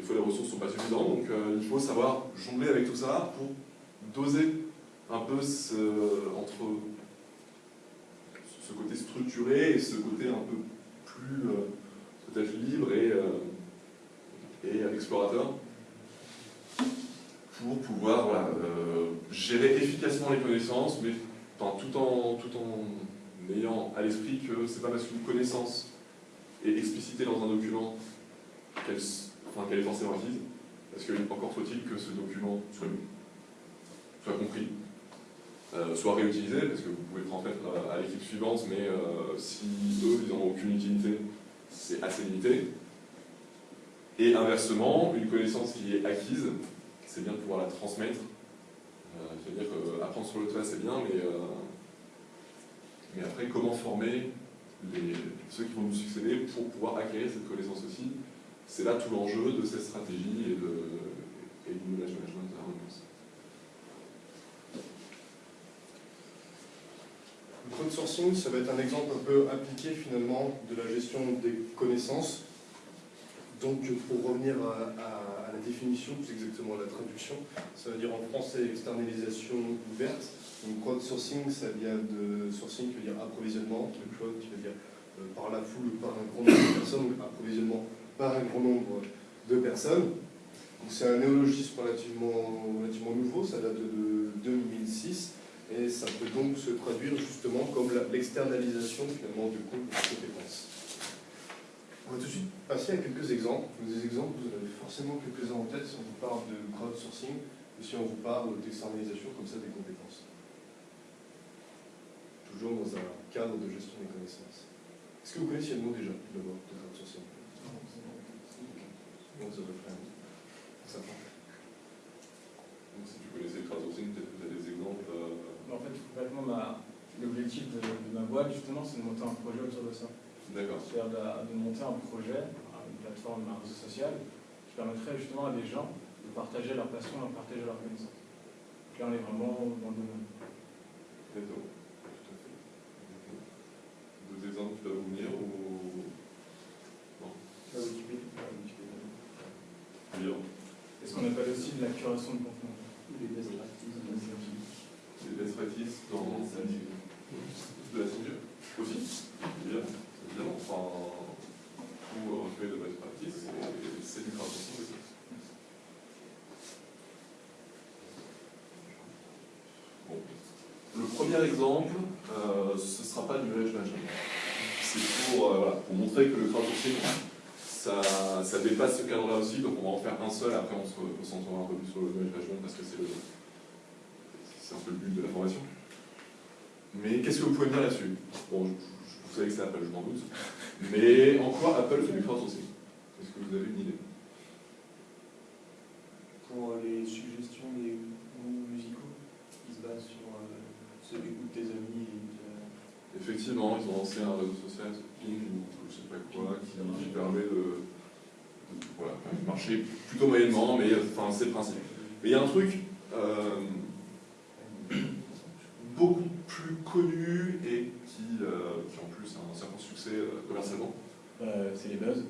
des fois, les ressources ne sont pas suffisantes, donc euh, il faut savoir jongler avec tout ça pour doser un peu ce, entre ce côté structuré et ce côté un peu plus euh, peut-être libre euh, et explorateur pour pouvoir gérer efficacement les connaissances, mais tout, en, tout en ayant à l'esprit que c'est pas parce qu'une connaissance est explicitée dans un document qu'elle est forcément acquise, parce que encore faut-il que ce document soit, soit compris, euh, soit réutilisé, parce que vous pouvez le transmettre à, l'équipe suivante, mais euh, si eux, ils n'en ont aucune utilité, c'est assez limité. Et inversement, une connaissance qui est acquise, c'est bien de pouvoir la transmettre. Euh, C'est-à-dire qu'apprendre sur le tas, c'est bien, mais, mais après, comment former ceux qui vont nous succéder pour pouvoir acquérir cette connaissance aussi? C'est là tout l'enjeu de cette stratégie et, du knowledge management à Le crowdsourcing, ça va être un exemple un peu appliqué finalement de la gestion des connaissances. Donc pour revenir à, la définition, plus exactement à la traduction, ça veut dire en français externalisation ouverte. Donc crowdsourcing, ça vient de sourcing qui veut dire approvisionnement, le crowd qui veut dire euh, par la foule, par un grand nombre de personnes, donc approvisionnement par un grand nombre de personnes. C'est un néologisme relativement, relativement nouveau, ça date de 2006, et ça peut donc se traduire justement comme l'externalisation finalement du coût de compétences. On va tout de suite passer à quelques exemples. Des exemples, vous avez forcément quelques-uns en tête si on vous parle de crowdsourcing ou si on vous parle d'externalisation comme ça des compétences. Toujours dans un cadre de gestion des connaissances. Est-ce que vous connaissez le mot déjà, d'abord, de crowdsourcing? Donc ça peut faire Donc si tu connaissais le crowdsourcing, peut-être que tu as des exemples euh... En fait, complètement, l'objectif de, ma boîte, justement, c'est de monter un projet autour de ça. D'accord. C'est-à-dire de, monter un projet, une plateforme, un réseau social, qui permettrait justement à des gens de partager leur passion, de partager leur connaissance. Donc là, on est vraiment dans le domaine. D'accord. Tout à fait. D'autres exemples qui peuvent vous venir ou... Non? Est ce qu'on appelle aussi de la curation de contenu? Les best practices. Les best practices dans de la ceinture aussi, évidemment. évidemment. Enfin, pour recueillir de best practices, c'est du crowdsourcing aussi. Bon. Le premier exemple, euh, ce ne sera pas du knowledge management. C'est pour, euh, pour montrer que le crowdsourcing ça, ça, dépasse ce cadre-là aussi, donc on va en faire un seul, après on se concentrera un peu plus sur le management parce que c'est un peu le but de la formation. Mais qu'est-ce que vous pouvez me dire là-dessus? Bon, vous savez que c'est Apple, je m'en doute. Mais en quoi Apple fait du crowdsourcing? Est-ce que vous avez une idée Pour les suggestions des goûts musicaux, qui se basent sur euh, ceux du goût de tes amis. et ils ont lancé un réseau social, Ping ou je sais pas quoi, qui, permet de, de- voilà, marcher plutôt moyennement, mais enfin, c'est le principe. Mais il y a un truc euh, beaucoup plus connu et qui, euh, qui en plus a un certain succès euh, commercialement. C'est les buzz.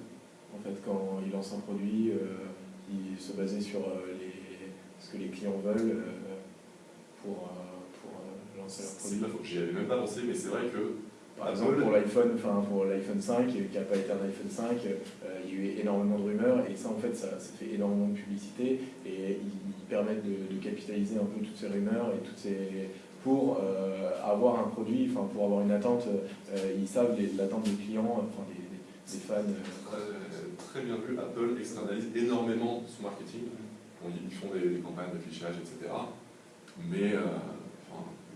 En fait, quand ils lancent un produit, ils se basaient sur les, ce que les clients veulent pour, pour lancer leur produit. j'y avais même pas pensé, mais c'est vrai que Par exemple, pour l'iPhone, enfin pour l'iPhone 5, qui n'a pas été un iPhone 5, euh, il y a eu énormément de rumeurs et ça, en fait, ça, fait énormément de publicité et ils, permettent de, capitaliser un peu toutes ces rumeurs et toutes ces pour euh, avoir un produit, enfin pour avoir une attente, euh, ils savent l'attente des clients, enfin des, fans. très bien vu, Apple externalise énormément son marketing. Ils font des, des campagnes d'affichage, etc. Mais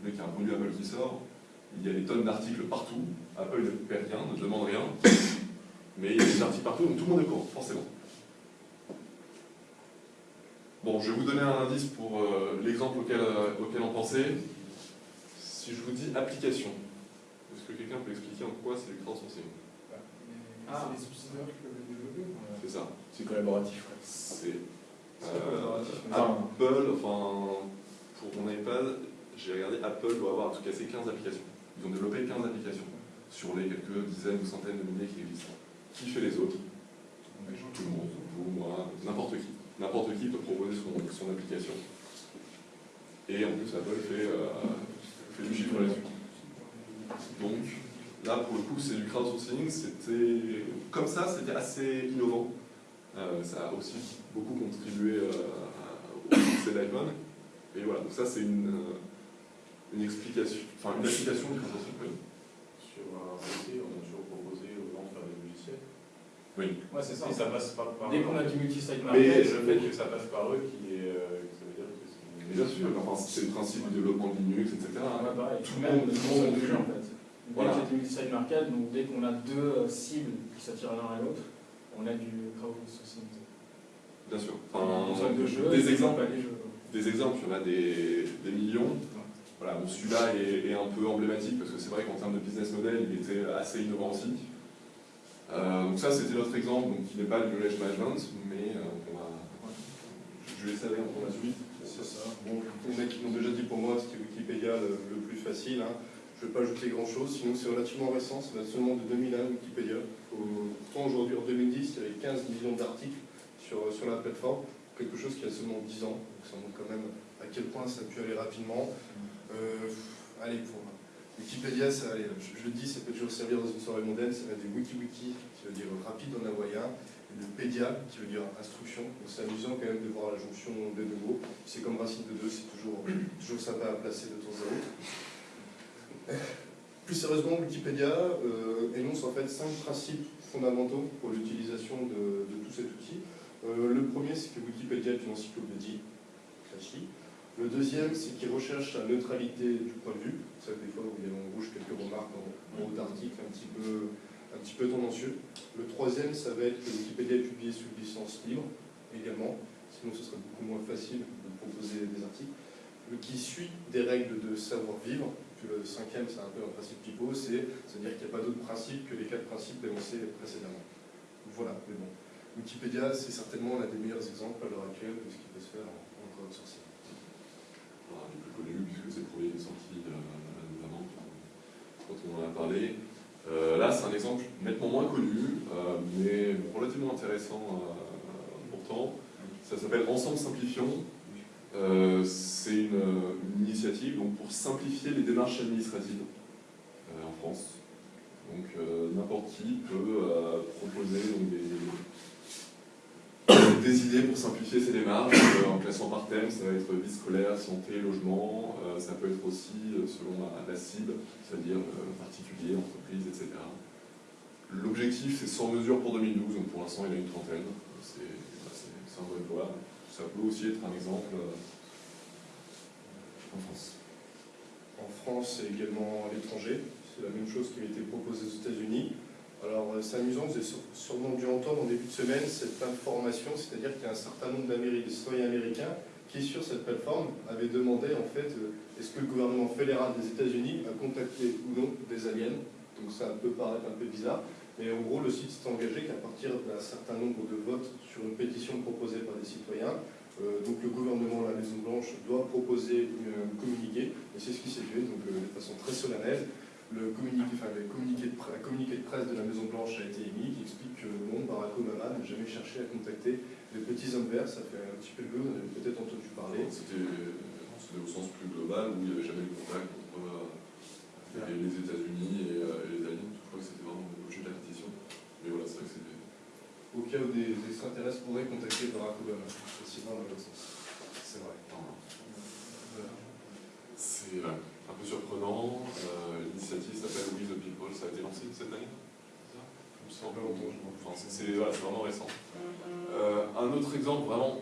dès qu'il y a un produit Apple qui sort, il y a des tonnes d'articles partout. Apple ne perd rien, ne demande rien. Mais il y a des articles partout, donc tout le monde est au courant, forcément. Bon, je vais vous donner un indice pour euh, l'exemple auquel, euh, auquel on pensait. Si je vous dis application, est-ce que quelqu'un peut expliquer en quoi c'est du crowdsourcing Ah, c'est les subsidiaires qui peuvent les développer. euh, C'est ça. c'est collaboratif. quoi. C'est euh. Apple, enfin, pour mon iPad, j'ai regardé, Apple doit avoir en tout cas 15 applications. Ils ont développé 15 applications sur les quelques dizaines ou centaines de milliers qui existent. Qui fait les autres? Tout le monde, vous, moi, n'importe qui. N'importe qui peut proposer son, application. Et en plus, Apple fait, euh, fait du chiffre là-dessus. Donc, là, pour le coup, c'est du crowdsourcing. C'était Comme ça, c'était assez innovant. Euh, ça a aussi beaucoup contribué euh, au succès d'iPhone. Et voilà, donc ça, c'est une, une explication, enfin, une application du crowdsourcing. oui. Sur un PC, on a toujours proposé aux gens de faire des logiciels. Oui. Ouais, c'est ça. Et ça passe pas par Dès qu'on a du multi-site market, le fait que ça passe par eux, qui est, euh, que ça veut dire que c'est. Mais bien sûr, enfin, c'est le principe du développement de Linux, etc. Ouais, pareil. Tout le monde- le tout le monde jeu en fait. Voilà. Dès qu'il y a du multi-site market, donc dès qu'on a deux euh, cibles qui s'attirent l'un à l'autre, on a du crowdsourcing. Bien sûr. Enfin, des exemples, des jeux. des exemples, il y en a des, des millions. Voilà, bon, celui-là est, est un peu emblématique parce que c'est vrai qu'en termes de business model, il était assez innovant aussi. Euh, donc ça, c'était notre exemple, donc qui n'est pas le knowledge management, mais euh, on va, je vais laisser aller pour la suite. C'est ça. Bon, les mecs qui l'ont déjà dit pour moi, c'était Wikipédia le, le plus facile. hein. Je ne vais pas ajouter grand-chose, sinon c'est relativement récent, ça date seulement de 2001 Wikipédia. Pourtant aujourd'hui, en 2010, il y avait 15 millions d'articles sur, sur la plateforme, quelque chose qui a seulement 10 ans, donc ça montre quand même à quel point ça a pu aller rapidement. Euh, allez, pour Wikipédia, je, le dis, ça peut toujours servir dans une soirée mondaine, ça va des wiki-wiki, qui veut dire rapide en hawaïen, et le pédia, qui veut dire instruction. C'est amusant quand même de voir la jonction des deux mots. C'est comme racine de deux, c'est toujours, toujours sympa à placer de temps à autre. Plus sérieusement, Wikipédia euh, énonce en fait cinq principes fondamentaux pour l'utilisation de, tout cet outil. Euh, le premier, c'est que Wikipédia est une encyclopédie classique. Le deuxième, c'est qu'il recherche la neutralité du point de vue. Que des fois, vous avez en rouge quelques remarques en, haut d'articles un petit peu tendancieux. Le troisième, ça va être que Wikipédia est publié sous licence libre également, sinon ce serait beaucoup moins facile de proposer des articles. Le qui suit des règles de savoir-vivre, puis le cinquième, c'est un peu un principe c'est- c'est-à-dire qu'il n'y a pas d'autres principes que les quatre principes énoncés précédemment. Voilà, mais bon. Wikipédia, c'est certainement l'un des meilleurs exemples à l'heure actuelle de ce qui peut se faire en, en crowdsourcing. Connu, puisque c'est le premier qui est sorti euh, notamment quand on en a parlé. Euh, là, c'est un exemple nettement moins connu, euh, mais relativement intéressant pourtant. Ça s'appelle Ensemble Simplifions. C'est une, initiative donc, pour simplifier les démarches administratives en France. Donc n'importe qui peut proposer donc, des, des idées pour simplifier ces démarches euh, en classant par thème. Ça va être vie scolaire, santé, logement. Euh, ça peut être aussi euh, selon la, cible, c'est-à-dire particulier, entreprise, etc. L'objectif, c'est 100 mesures pour 2012, donc pour l'instant, il y a une trentaine. C'est c'est un bon voie. Ça peut aussi être un exemple en France. en France et également à l'étranger. C'est la même chose qui a été proposée aux États-Unis. Alors euh, c'est amusant, vous avez sûrement dû entendre en début de semaine cette information, c'est-à-dire qu'il y a un certain nombre d'Américains, citoyens américains qui sur cette plateforme avaient demandé en fait euh, est-ce que le gouvernement fédéral des États-Unis a contacté ou non des aliens? Donc ça peut paraître un peu bizarre, mais en gros le site s'est engagé qu'à partir d'un certain nombre de votes sur une pétition proposée par des citoyens, euh, donc le gouvernement, la Maison Blanche, doit proposer un communiqué, et c'est ce qui s'est fait, donc de façon très solennelle le communiqué, enfin, le communiqué de, communiqué de presse de la Maison Blanche a été émis qui explique que non, Barack Obama n'a jamais cherché à contacter les petits hommes verts. Ça fait un petit peu de vous en avez peut-être entendu parler. C'était au sens plus global où il n'y avait jamais de contact entre euh, les États-Unis et, euh, les aliens. Je crois que c'était vraiment l'objet de la pétition. Mais voilà, c'est vrai que c'était. Au cas où des extraterrestres pourraient contacter Barack Obama, c'est dans l'autre sens. C'est vrai. C'est un peu surprenant. Euh, l'initiative s'appelle We the People. Ça a été lancé cette année c'est voilà, vraiment récent. Euh, un autre exemple vraiment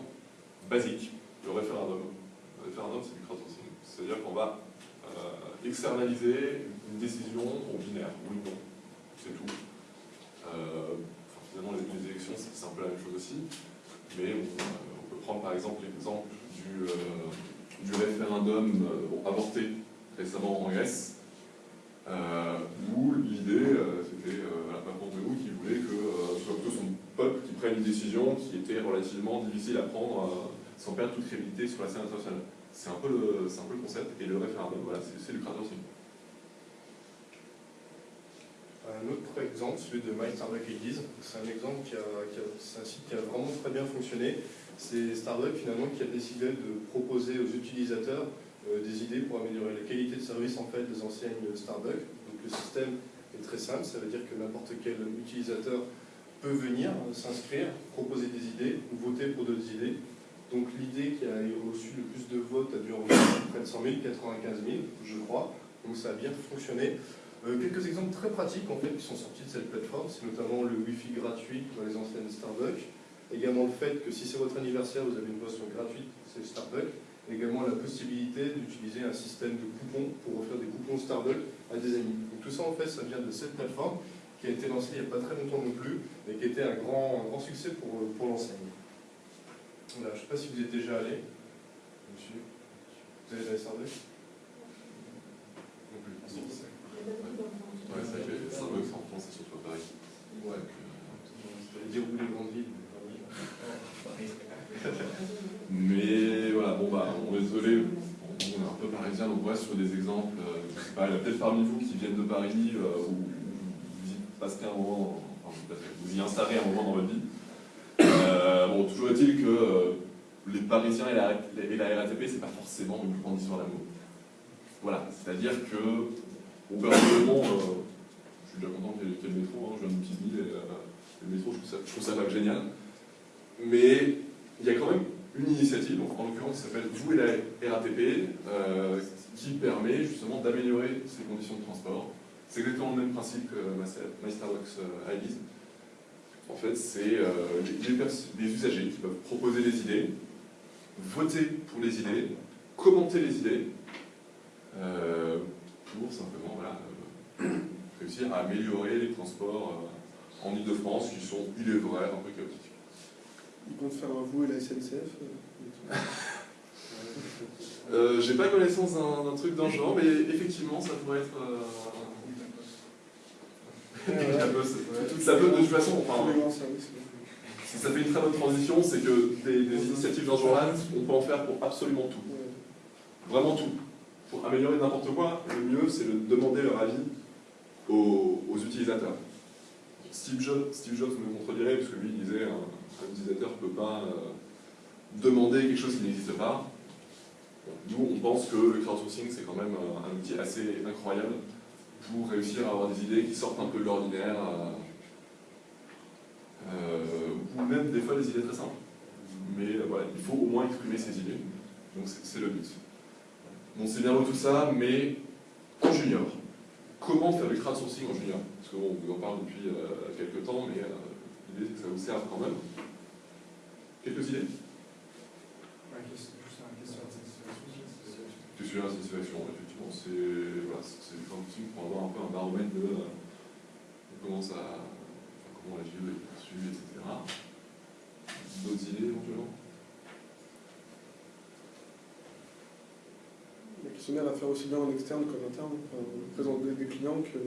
basique, le référendum. Le référendum, c'est du crowdsourcing. C'est-à-dire qu'on va euh, externaliser une décision au binaire, oui ou non. C'est tout. finalement, les, élections, c'est un peu la même chose aussi. Mais on, peut prendre par exemple l'exemple du, du référendum avorté récemment en Grèce, euh, où l'idée, euh, c'était euh, la de qui voulait que ce soit plutôt son peuple qui prenne une décision qui était relativement difficile à prendre sans perdre toute crédibilité sur la scène internationale. C'est un, peu le, un peu le concept, et le référendum, voilà, c'est le aussi. Un autre exemple, celui de My Starbucks c'est un exemple qui a, c'est un site qui a vraiment très bien fonctionné. C'est Starbucks finalement qui a décidé de proposer aux utilisateurs euh, des idées pour améliorer la qualité de service en fait, des enseignes Starbucks. Donc le système est très simple, ça veut dire que n'importe quel utilisateur peut venir euh, s'inscrire, proposer des idées ou voter pour d'autres idées. Donc l'idée qui a reçu le plus de votes a dû en près de 100 000, 95 000, je crois. Donc ça a bien fonctionné. Euh, quelques exemples très pratiques en fait qui sont sortis de cette plateforme, c'est notamment le Wi-Fi gratuit dans les enseignes Starbucks. Également le fait que si c'est votre anniversaire, vous avez une boisson gratuite, c'est Starbucks également la possibilité d'utiliser un système de coupons pour offrir des coupons Starbucks à des amis. Donc tout ça, en fait, ça vient de cette plateforme qui a été lancée il n'y a pas très longtemps non plus, mais qui a été un grand, grand succès pour, pour l'enseigne. Voilà, je ne sais pas si vous êtes déjà allé, monsieur. Vous avez déjà Starbucks? Non plus. Ouais, c'est vrai que Starbucks en France, c'est surtout à Paris. Ouais. Euh, dire où les grandes villes. Mais voilà, bon bah, on est désolé, on est un peu parisien, donc ouais, sur des exemples, euh, il y a peut-être parmi vous qui viennent de Paris, euh, ou vous y un moment, enfin, vous y installerez un moment dans votre vie. Euh, bon, toujours est-il que les Parisiens et la, et la RATP, c'est pas forcément une grande histoire d'amour. Voilà, c'est-à-dire que, bon, personnellement, je suis déjà content qu'il y, ait le métro, hein, je viens d'une petite ville, et le métro, je trouve ça, je trouve ça pas génial. Mais il y a quand même une initiative, donc en l'occurrence qui s'appelle Vous et la RATP, euh, qui permet justement d'améliorer ces conditions de transport. C'est exactement le même principe que My Starbucks euh, IDs. En fait, c'est euh, les, usagers qui peuvent proposer des idées, voter pour les idées, commenter les idées, pour simplement réussir à améliorer les transports en Ile-de-France qui sont, il est vrai, un peu chaotiques. Ils comptent faire un vous et la SNCF euh, euh, J'ai pas connaissance d'un truc dans le genre, mais effectivement, ça pourrait être. Euh... ça, peut, de toute façon, enfin, ça fait une très bonne transition, c'est que des, initiatives dans ce genre-là, on peut en faire pour absolument tout. Vraiment tout. Pour améliorer n'importe quoi, le mieux, c'est de demander leur avis aux, utilisateurs. Steve Jobs, Steve Jobs me contredirait, puisque lui, il disait l'utilisateur ne peut pas euh, demander quelque chose qui n'existe pas. Nous, on pense que le crowdsourcing, c'est quand même euh, un outil assez incroyable pour réussir à avoir des idées qui sortent un peu de l'ordinaire, euh, ou même des fois des idées très simples. Mais voilà, il faut au moins exprimer ses idées. Donc c'est le but. Bon, c'est bien tout ça, mais en junior. Comment faire le crowdsourcing en junior? Parce que on vous en parle depuis quelques temps, mais l'idée c'est que ça vous serve quand même. Quelques idées. Tu suis la satisfaction, effectivement. c'est voilà, c'est du crowdsourcing pour avoir un peu un baromètre de, euh, de comment ça, enfin, comment la JE est perçue, etc. D'autres idées éventuellement? Le questionnaire à faire aussi bien en externe qu'en interne, enfin, présenter des clients que.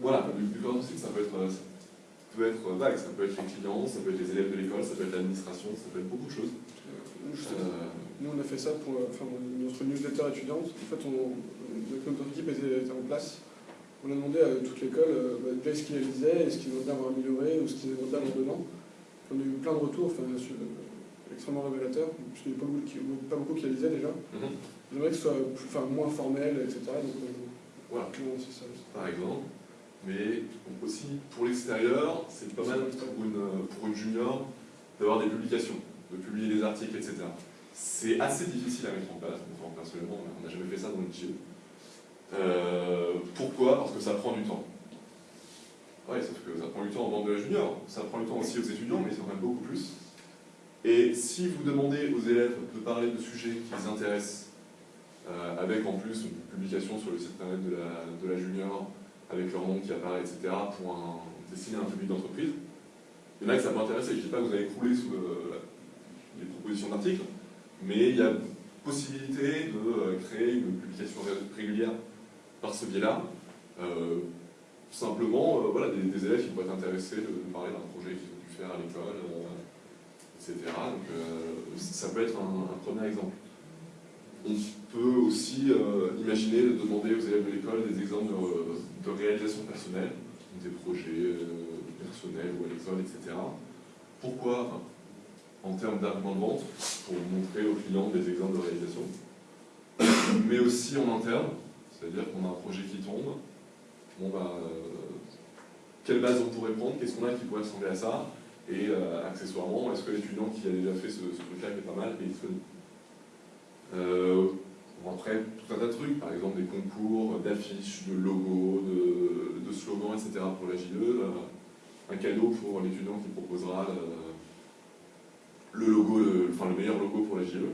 Voilà, du, du crowdsourcing, ça peut être euh, ça peut être vague, ça peut être les clients, ça peut être les élèves de l'école, ça peut être l'administration, ça peut être beaucoup de choses. Euh, nous, on a fait ça pour euh, enfin, notre newsletter étudiante. En fait, on, notre équipe était, était en place. On a demandé à toute l'école euh, bah, ce qu'ils réalisaient, ce qu'ils voudraient avoir amélioré, ou ce qu'ils voudraient avoir dedans. On a eu plein de retours, enfin, sur- euh, extrêmement révélateurs, puisqu'il n'y a pas beaucoup, qui, pas beaucoup qui déjà. mhm. J'aimerais que ce soit plus, enfin, moins formel, etc. Donc, euh, Voilà. ça. par exemple. Mais aussi, pour l'extérieur, c'est pas mal pour une, pour une junior d'avoir des publications, de publier des articles, etc. C'est assez difficile à mettre en place. Enfin, personnellement, on n'a jamais fait ça dans le JE. Euh, pourquoi? Parce que ça prend du temps. Ouais, sauf que ça prend du temps en vente de la junior. Ça prend du temps aussi aux étudiants, mais ça en même beaucoup plus. Et si vous demandez aux élèves de parler de sujets qui les intéressent, euh, avec en plus une publication sur le site internet de la, de la junior, avec leur nom qui apparaît, etc., pour un, destiner un public d'entreprise. Il y en a que ça peut intéresser. Je ne dis pas que vous allez crouler sous les propositions d'articles, mais il y a possibilité de euh, créer une publication ré- régulière par ce biais-là. Euh, simplement, euh, voilà, des, élèves qui pourraient être intéressés de, parler d'un projet qu'ils ont pu faire à l'école, etc. Donc, ça peut être un, un premier exemple. On peut aussi imaginer de demander aux élèves de l'école des exemples de, de réalisation personnelle, des projets euh, personnels ou à l'école, etc. Pourquoi En termes d'argument de vente, pour montrer aux clients des exemples de réalisation, mais aussi en interne, c'est-à-dire qu'on a un projet qui tombe, bon bah, euh, quelle base on pourrait prendre, qu'est-ce qu'on a qui pourrait ressembler à ça, et euh, accessoirement, est-ce que l'étudiant qui a déjà fait ce, ce truc-là qui est pas mal est disponible? Euh, bon, après, tout un tas de trucs, par exemple des concours d'affiches, de logos, de, slogans, etc. pour la JE. euh, un cadeau pour l'étudiant qui proposera le, le logo, enfin le meilleur logo pour la JE.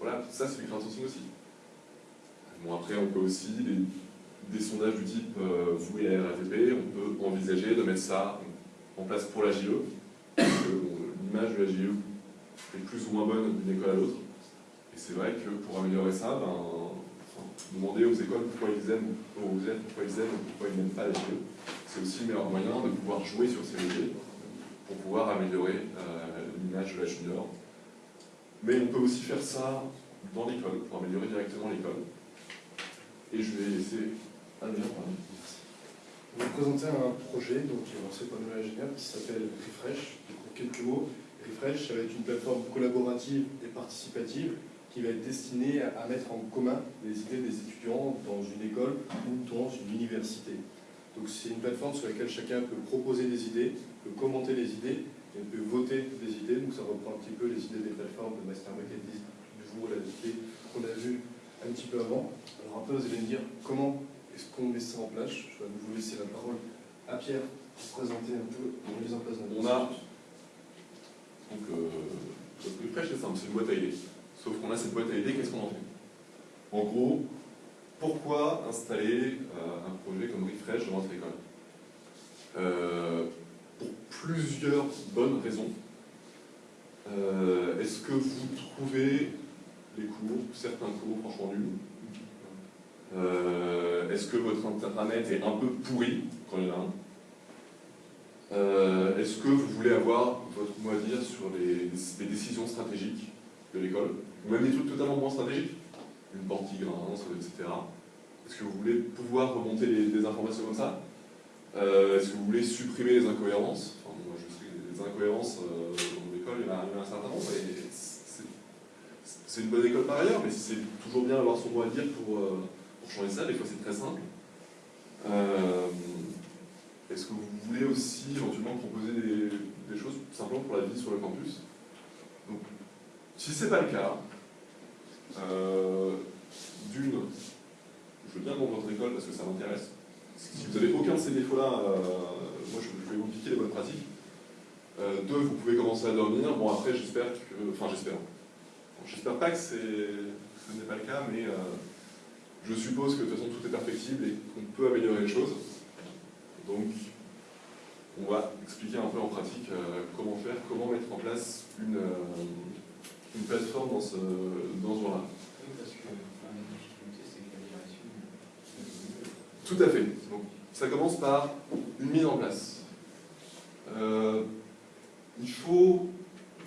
Voilà, ça c'est du crowdsourcing aussi. Bon, après, on peut aussi, des, sondages du type euh, vous et la RATP, on peut envisager de mettre ça en place pour la JE. parce que, L'image de la JE est plus ou moins bonne d'une école à l'autre. C'est vrai que pour améliorer ça, ben, demander aux écoles pourquoi ils aiment, élèves pourquoi ils aiment ou pourquoi ils n'aiment pas la JE, c'est aussi le meilleur moyen de pouvoir jouer sur ces leviers pour pouvoir améliorer euh, l'image de la junior. Mais on peut aussi faire ça dans l'école, pour améliorer directement l'école. Et je vais laisser Adrien parler. On va vous présenter un projet donc, qui est lancé par nos ingénieurs qui s'appelle Refresh. Quelques mots, Refresh, ça va être une plateforme collaborative et participative qui va être destinée à mettre en commun les idées des étudiants dans une école ou dans une université. Donc c'est une plateforme sur laquelle chacun peut proposer des idées, peut commenter les idées et peut voter des idées. Donc ça reprend un petit peu les idées des plateformes de Master Marketing, du jour la idée qu'on a vu un petit peu avant. Alors après vous allez me dire comment est-ce qu'on met ça en place? Je vais vous laisser la parole à Pierre pour présenter un peu la mise en place d'un On a- Donc, euh, le refresh, c'est simple, c'est une boîte à idées. Sauf qu'on a cette boîte à idées, qu'est-ce qu'on en fait? En gros, pourquoi installer euh, un projet comme Refresh dans votre école? Euh, Pour plusieurs bonnes raisons. Euh, Est-ce que vous trouvez les cours, certains cours, franchement nuls? Est-ce que votre internet est un peu pourri quand il y en a un? Est-ce que vous voulez avoir votre mot à dire sur les décisions stratégiques? De l'école Ou même des trucs totalement moins stratégiques Une qui grince, etc. Est-ce que vous voulez pouvoir remonter des informations comme ça? Euh, Est-ce que vous voulez supprimer les incohérences? Enfin, moi, je sais que les incohérences euh, dans l'école, il y en a un certain nombre. Et c'est- une bonne école par ailleurs, mais c'est toujours bien d'avoir son mot à dire pour, euh, pour changer ça. Des fois, c'est très simple. Est-ce que vous voulez aussi éventuellement proposer des, des choses simplement pour la vie sur le campus? Si c'est pas le cas, euh, d'une, je veux bien vendre votre école parce que ça m'intéresse. Si vous n'avez aucun de ces défauts-là, euh, moi je, vais vous piquer les bonnes pratiques. Euh, deux, vous pouvez commencer à dormir. Bon, après, j'espère que. Enfin, j'espère. J'espère pas que c'est- ce n'est pas le cas, mais Je suppose que de toute façon tout est perfectible et qu'on peut améliorer les choses. Donc, on va expliquer un peu en pratique comment faire, comment mettre en place une, une plateforme dans ce, dans ce genre-là. Oui, parce que enfin, la difficulté, c'est que la direction. Tout à fait. Donc, ça commence par une mise en place. Euh, il faut,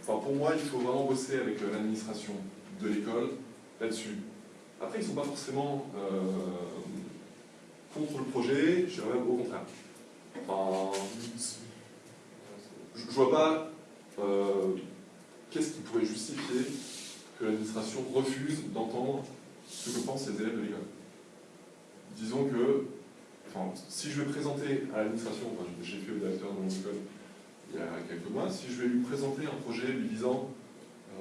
enfin pour moi, il faut vraiment bosser avec l'administration de l'école là-dessus. Après, ils ne sont pas forcément euh, contre le projet, je dirais même au contraire. Enfin, je ne vois pas euh, qu'est-ce qui pourrait justifier que l'administration refuse d'entendre ce que pensent les élèves de l'école? Disons que enfin, si je vais présenter à l'administration, enfin, j'ai fait au directeur de mon école il y a quelques mois, si je vais lui présenter un projet lui disant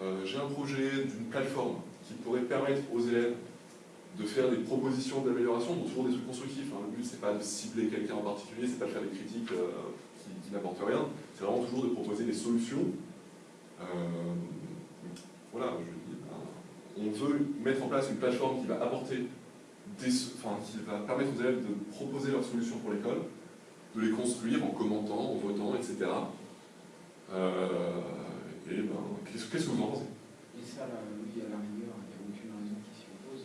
euh, j'ai un projet d'une plateforme qui pourrait permettre aux élèves de faire des propositions d'amélioration, donc toujours des trucs constructifs. hein. Le but c'est pas de cibler quelqu'un en particulier, c'est pas de faire des critiques euh, qui, qui n'apportent rien, c'est vraiment toujours de proposer des solutions. Euh, voilà, je dis, ben, on veut mettre en place une plateforme qui va apporter des, enfin, qui va permettre aux élèves de proposer leurs solutions pour l'école, de les construire en commentant, en votant, etc. Euh, et ben, qu'est-ce que vous en pensez? Et ça, là, oui, à la rigueur, il n'y a aucune raison qui s'y oppose.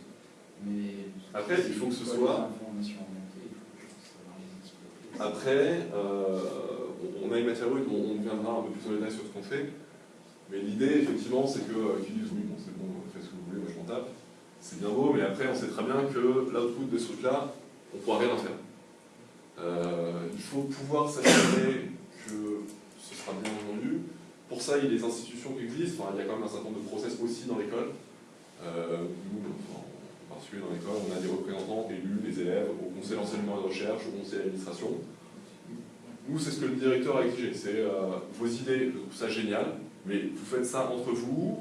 Mais Après, il faut que ce soit- les. Après, euh, on- a une matière brute, on, on viendra un peu plus en détail sur ce qu'on fait. Mais l'idée, effectivement, c'est que euh, qu'ils disent oui, bon, c'est bon, faites ce que vous voulez, moi je m'en tape. C'est bien beau, mais après, on sait très bien que l'output de ce truc-là, on ne pourra rien en faire. Euh, il faut pouvoir s'assurer que ce sera bien entendu. Pour ça, il y a des institutions qui existent. Il y a quand même un certain nombre de process aussi dans l'école. Euh, nous, enfin, en particulier dans l'école, on a des représentants élus, les élèves, au conseil d'enseignement et de recherche, au conseil d'administration. Nous, c'est ce que le directeur a exigé. C'est euh, vos idées, je trouve ça génial, mais vous faites ça entre vous,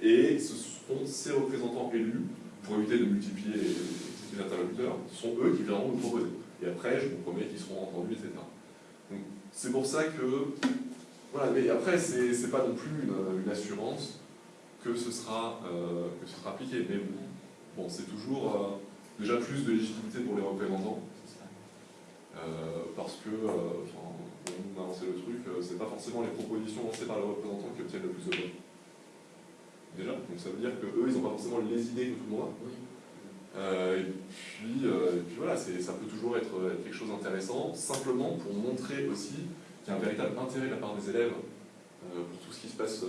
et ce sont ces représentants élus, pour éviter de multiplier les, les interlocuteurs, sont eux qui viendront nous proposer. Et après, je vous promets qu'ils seront entendus, etc. C'est pour ça que. Voilà, mais après, c'est pas non plus une, assurance que ce sera, euh, que ce sera appliqué. Mais bon, c'est toujours euh, déjà plus de légitimité pour les représentants. Euh, parce que, on a lancé le truc, euh, c'est pas forcément les propositions lancées par les représentants qui obtiennent le plus de votes. Déjà, donc ça veut dire que eux, ils n'ont pas forcément les idées que tout le monde a. Oui. Euh, et, puis, euh, et puis voilà, ça peut toujours être, être quelque chose d'intéressant, simplement pour montrer aussi qu'il y a un véritable intérêt de la part des élèves euh, pour tout ce qui se passe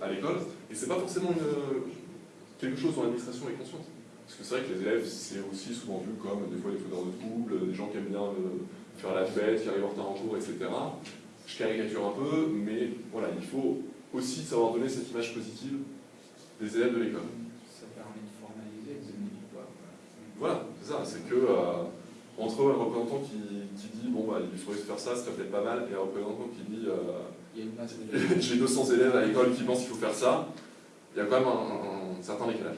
à l'école. Et c'est pas forcément une- quelque chose dont l'administration est consciente. Parce que c'est vrai que les élèves, c'est aussi souvent vu comme des fois des fauteurs de troubles, des gens qui aiment bien faire la fête, qui arrivent en retard en cours, etc. Je caricature un peu, mais voilà, il faut aussi savoir donner cette image positive des élèves de l'école. Ça permet de formaliser, de poids. voilà. C'est ça, c'est que euh, entre un représentant qui, qui dit bon bah il faudrait faire ça, serait peut-être pas mal, et un représentant qui dit euh, j'ai 200 élèves à l'école qui pensent qu'il faut faire ça, il y a quand même un, un certain décalage.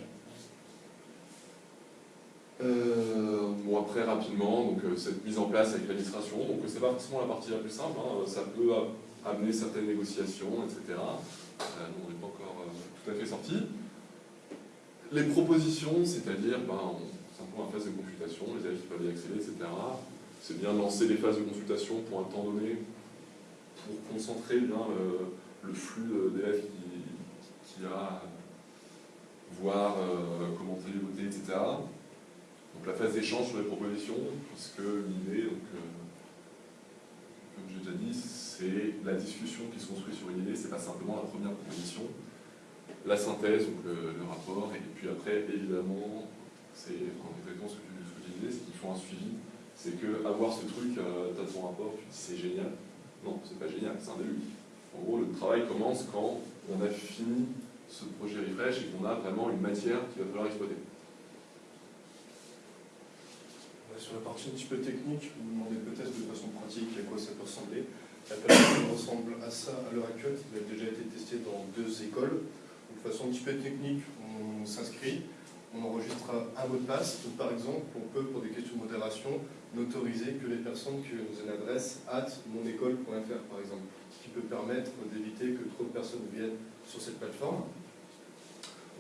Euh, bon après rapidement, donc euh, cette mise en place avec l'administration, donc c'est pas forcément la partie la plus simple, hein, ça peut amener certaines négociations, etc. Euh, on n'est pas encore euh, tout à fait sorti. Les propositions, c'est-à-dire ben, on- simplement la phase de consultation, les qui peuvent y accéder, etc. C'est bien de lancer des phases de consultation pour un temps donné, pour concentrer bien le, flux d'élèves qui, qui a, voir commenter, voter, etc. La phase d'échange sur les propositions, puisque l'idée, euh, comme j'ai déjà dit, c'est la discussion qui se construit sur une idée, c'est pas simplement la première proposition. La synthèse, donc le, rapport, et puis après, évidemment, c'est exactement ce que, tu- disais, c'est qu'il faut un suivi. C'est que avoir ce truc, euh, t'as ton rapport, tu dis c'est génial. Non, c'est pas génial, c'est un début. En gros, le travail commence quand on a fini ce projet refresh et qu'on a vraiment une matière qu'il va falloir exploiter. Ouais, Sur la partie un petit peu technique, vous vous demandez peut-être de façon pratique à quoi ça peut ressembler. La plateforme ressemble à ça à l'heure actuelle, elle a déjà été testée dans deux écoles. De façon un petit peu technique, on s'inscrit, on enregistre un mot de passe. Donc, par exemple, on peut, pour des questions de modération, n'autoriser que les personnes qui ont une adresse at monécole.fr, par exemple, ce qui peut permettre d'éviter que trop de personnes viennent sur cette plateforme.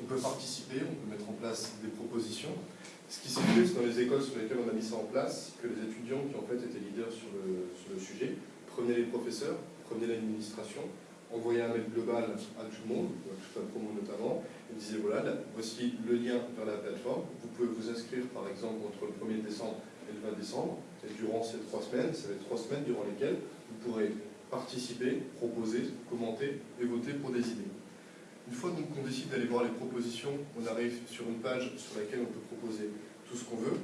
On peut participer, on peut mettre en place des propositions. Ce qui s'est fait c'est dans les écoles sur lesquelles on a mis ça en place, que les étudiants qui en fait étaient leaders sur le, sujet prenaient les professeurs, prenaient l'administration, envoyaient un mail global à tout le monde, à toute la promo notamment, et disaient voilà, là, voici le lien vers la plateforme, vous pouvez vous inscrire par exemple entre le 1er décembre et le 20 décembre, et durant ces trois semaines, ça va être trois semaines durant lesquelles vous pourrez participer, proposer, commenter et voter pour des idées. Une fois qu'on décide d'aller voir les propositions, on arrive sur une page sur laquelle on peut proposer tout ce qu'on veut.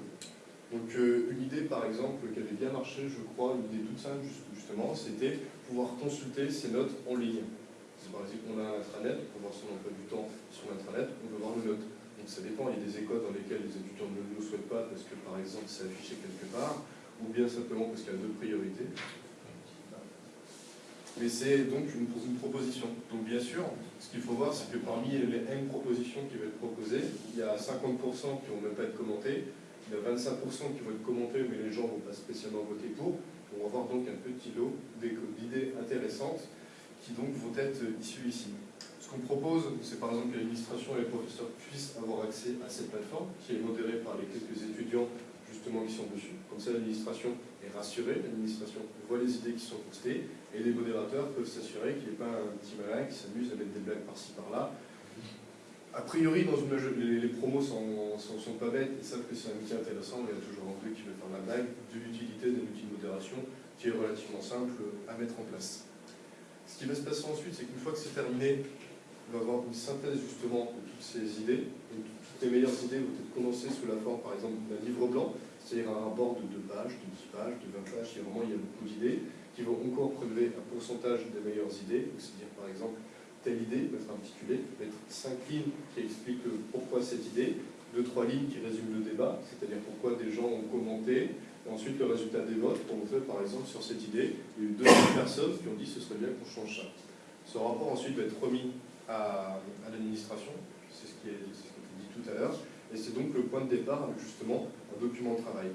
Donc euh, une idée par exemple qui avait bien marché, je crois, une idée toute simple justement, c'était pouvoir consulter ses notes en ligne. Par exemple, on a un intranet, on peut voir son emploi du temps sur l'intranet, on peut voir nos notes. Donc ça dépend, il y a des écoles dans lesquelles les étudiants ne le souhaitent pas parce que par exemple c'est affiché quelque part, ou bien simplement parce qu'il y a deux priorités. Mais c'est donc une, proposition. Donc bien sûr, ce qu'il faut voir, c'est que parmi les N propositions qui vont être proposées, il y a 50% qui ne vont même pas être commentées, il y a 25% qui vont être commentées, mais les gens ne vont pas spécialement voter pour. On va avoir donc un petit lot d'idées intéressantes qui donc vont être issues ici. Ce qu'on propose, c'est par exemple que l'administration et les professeurs puissent avoir accès à cette plateforme, qui est modérée par les quelques étudiants justement qui sont dessus. Comme ça, l'administration est rassurée, l'administration voit les idées qui sont postées, et les modérateurs peuvent s'assurer qu'il n'y ait pas un petit malin qui s'amuse à mettre des blagues par-ci par-là. A priori, dans les, promos sont, sont, pas bêtes, ils savent que c'est un outil intéressant, il y a toujours un peu qui veut faire la blague, de l'utilité d'un outil de modération qui est relativement simple à mettre en place. Ce qui va se passer ensuite, c'est qu'une fois que c'est terminé, on va avoir une synthèse justement de toutes ces idées. Toutes les meilleures idées vont être condensées sous la forme, par exemple, d'un livre blanc, c'est-à-dire un rapport de 2 pages, de 10 pages, de 20 pages, a vraiment il y a beaucoup d'idées qui vont encore prélever un pourcentage des meilleures idées, c'est-à-dire par exemple telle idée peut être intitulée, peut être 5 lignes qui expliquent pourquoi cette idée, 2-3 lignes qui résument le débat, c'est-à-dire pourquoi des gens ont commenté, et ensuite le résultat des votes qu'on fait par exemple sur cette idée. Il y a eu 200 personnes qui ont dit ce serait bien qu'on change ça. Ce rapport ensuite va être remis à, l'administration, c'est ce, qui ce qui a été dit tout à l'heure, et c'est donc le point de départ justement un document de travail.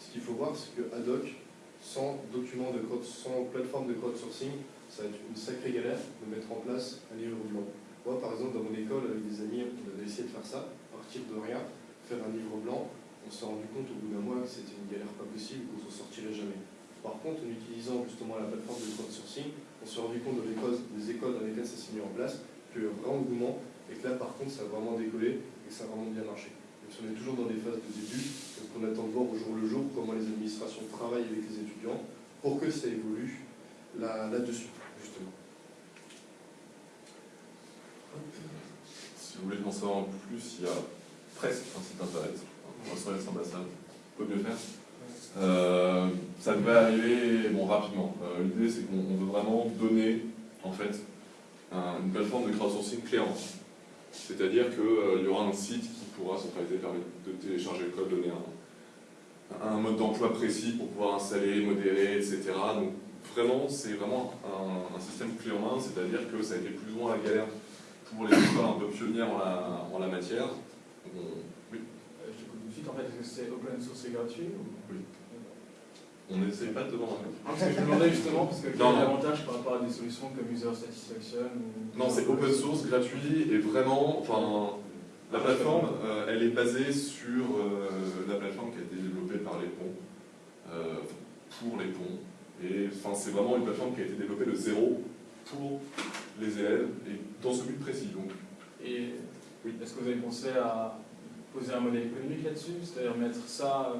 Ce qu'il faut voir, c'est que Adoc sans document de code, sans plateforme de crowdsourcing, ça va être une sacrée galère de mettre en place un livre blanc. Moi, par exemple, dans mon école, avec des amis, on avait essayé de faire ça, partir de rien, faire un livre blanc. On s'est rendu compte au bout d'un mois que c'était une galère pas possible, qu'on s'en sortirait jamais. Par contre, en utilisant justement la plateforme de crowdsourcing, on s'est rendu compte des écoles, dans lesquelles ça s'est mis en place, a un vrai engouement, et que là, par contre, ça a vraiment décollé, et ça a vraiment bien marché. Donc, on est toujours dans des phases de début, on attend de voir au jour le jour comment les administrations travaillent avec les étudiants pour que ça évolue là-dessus, justement. Si vous voulez en savoir plus, il y a presque un site internet, SOS ambassade, peut mieux faire. Euh, ça devrait arriver bon, rapidement. Euh, L'idée, c'est qu'on veut vraiment donner, en fait, un, une plateforme de crowdsourcing en C'est-à-dire qu'il euh, y aura un site qui pourra centraliser, permettre de télécharger le code, donner un, un mode d'emploi précis pour pouvoir installer, modérer, etc. Donc vraiment, c'est vraiment un, système clé en main, c'est-à-dire que ça a été plus ou moins la galère pour les écoles un peu pionnières en la, matière. Oui. Euh, je suite, en fait, que c'est open source et gratuit. On n'essaie pas de vendre un Parce que je me demandais justement, parce que quel est l'avantage par rapport à des solutions comme User Satisfaction ou... Non, c'est open source, gratuit, et vraiment, enfin, la plateforme, euh, elle est basée sur euh, la plateforme qui a été développée par les ponts, euh, pour les ponts. Et enfin, c'est vraiment une plateforme qui a été développée de zéro pour les élèves et dans ce but précis. Donc. Et oui. est-ce que vous avez pensé à poser un modèle économique là-dessus C'est-à-dire mettre ça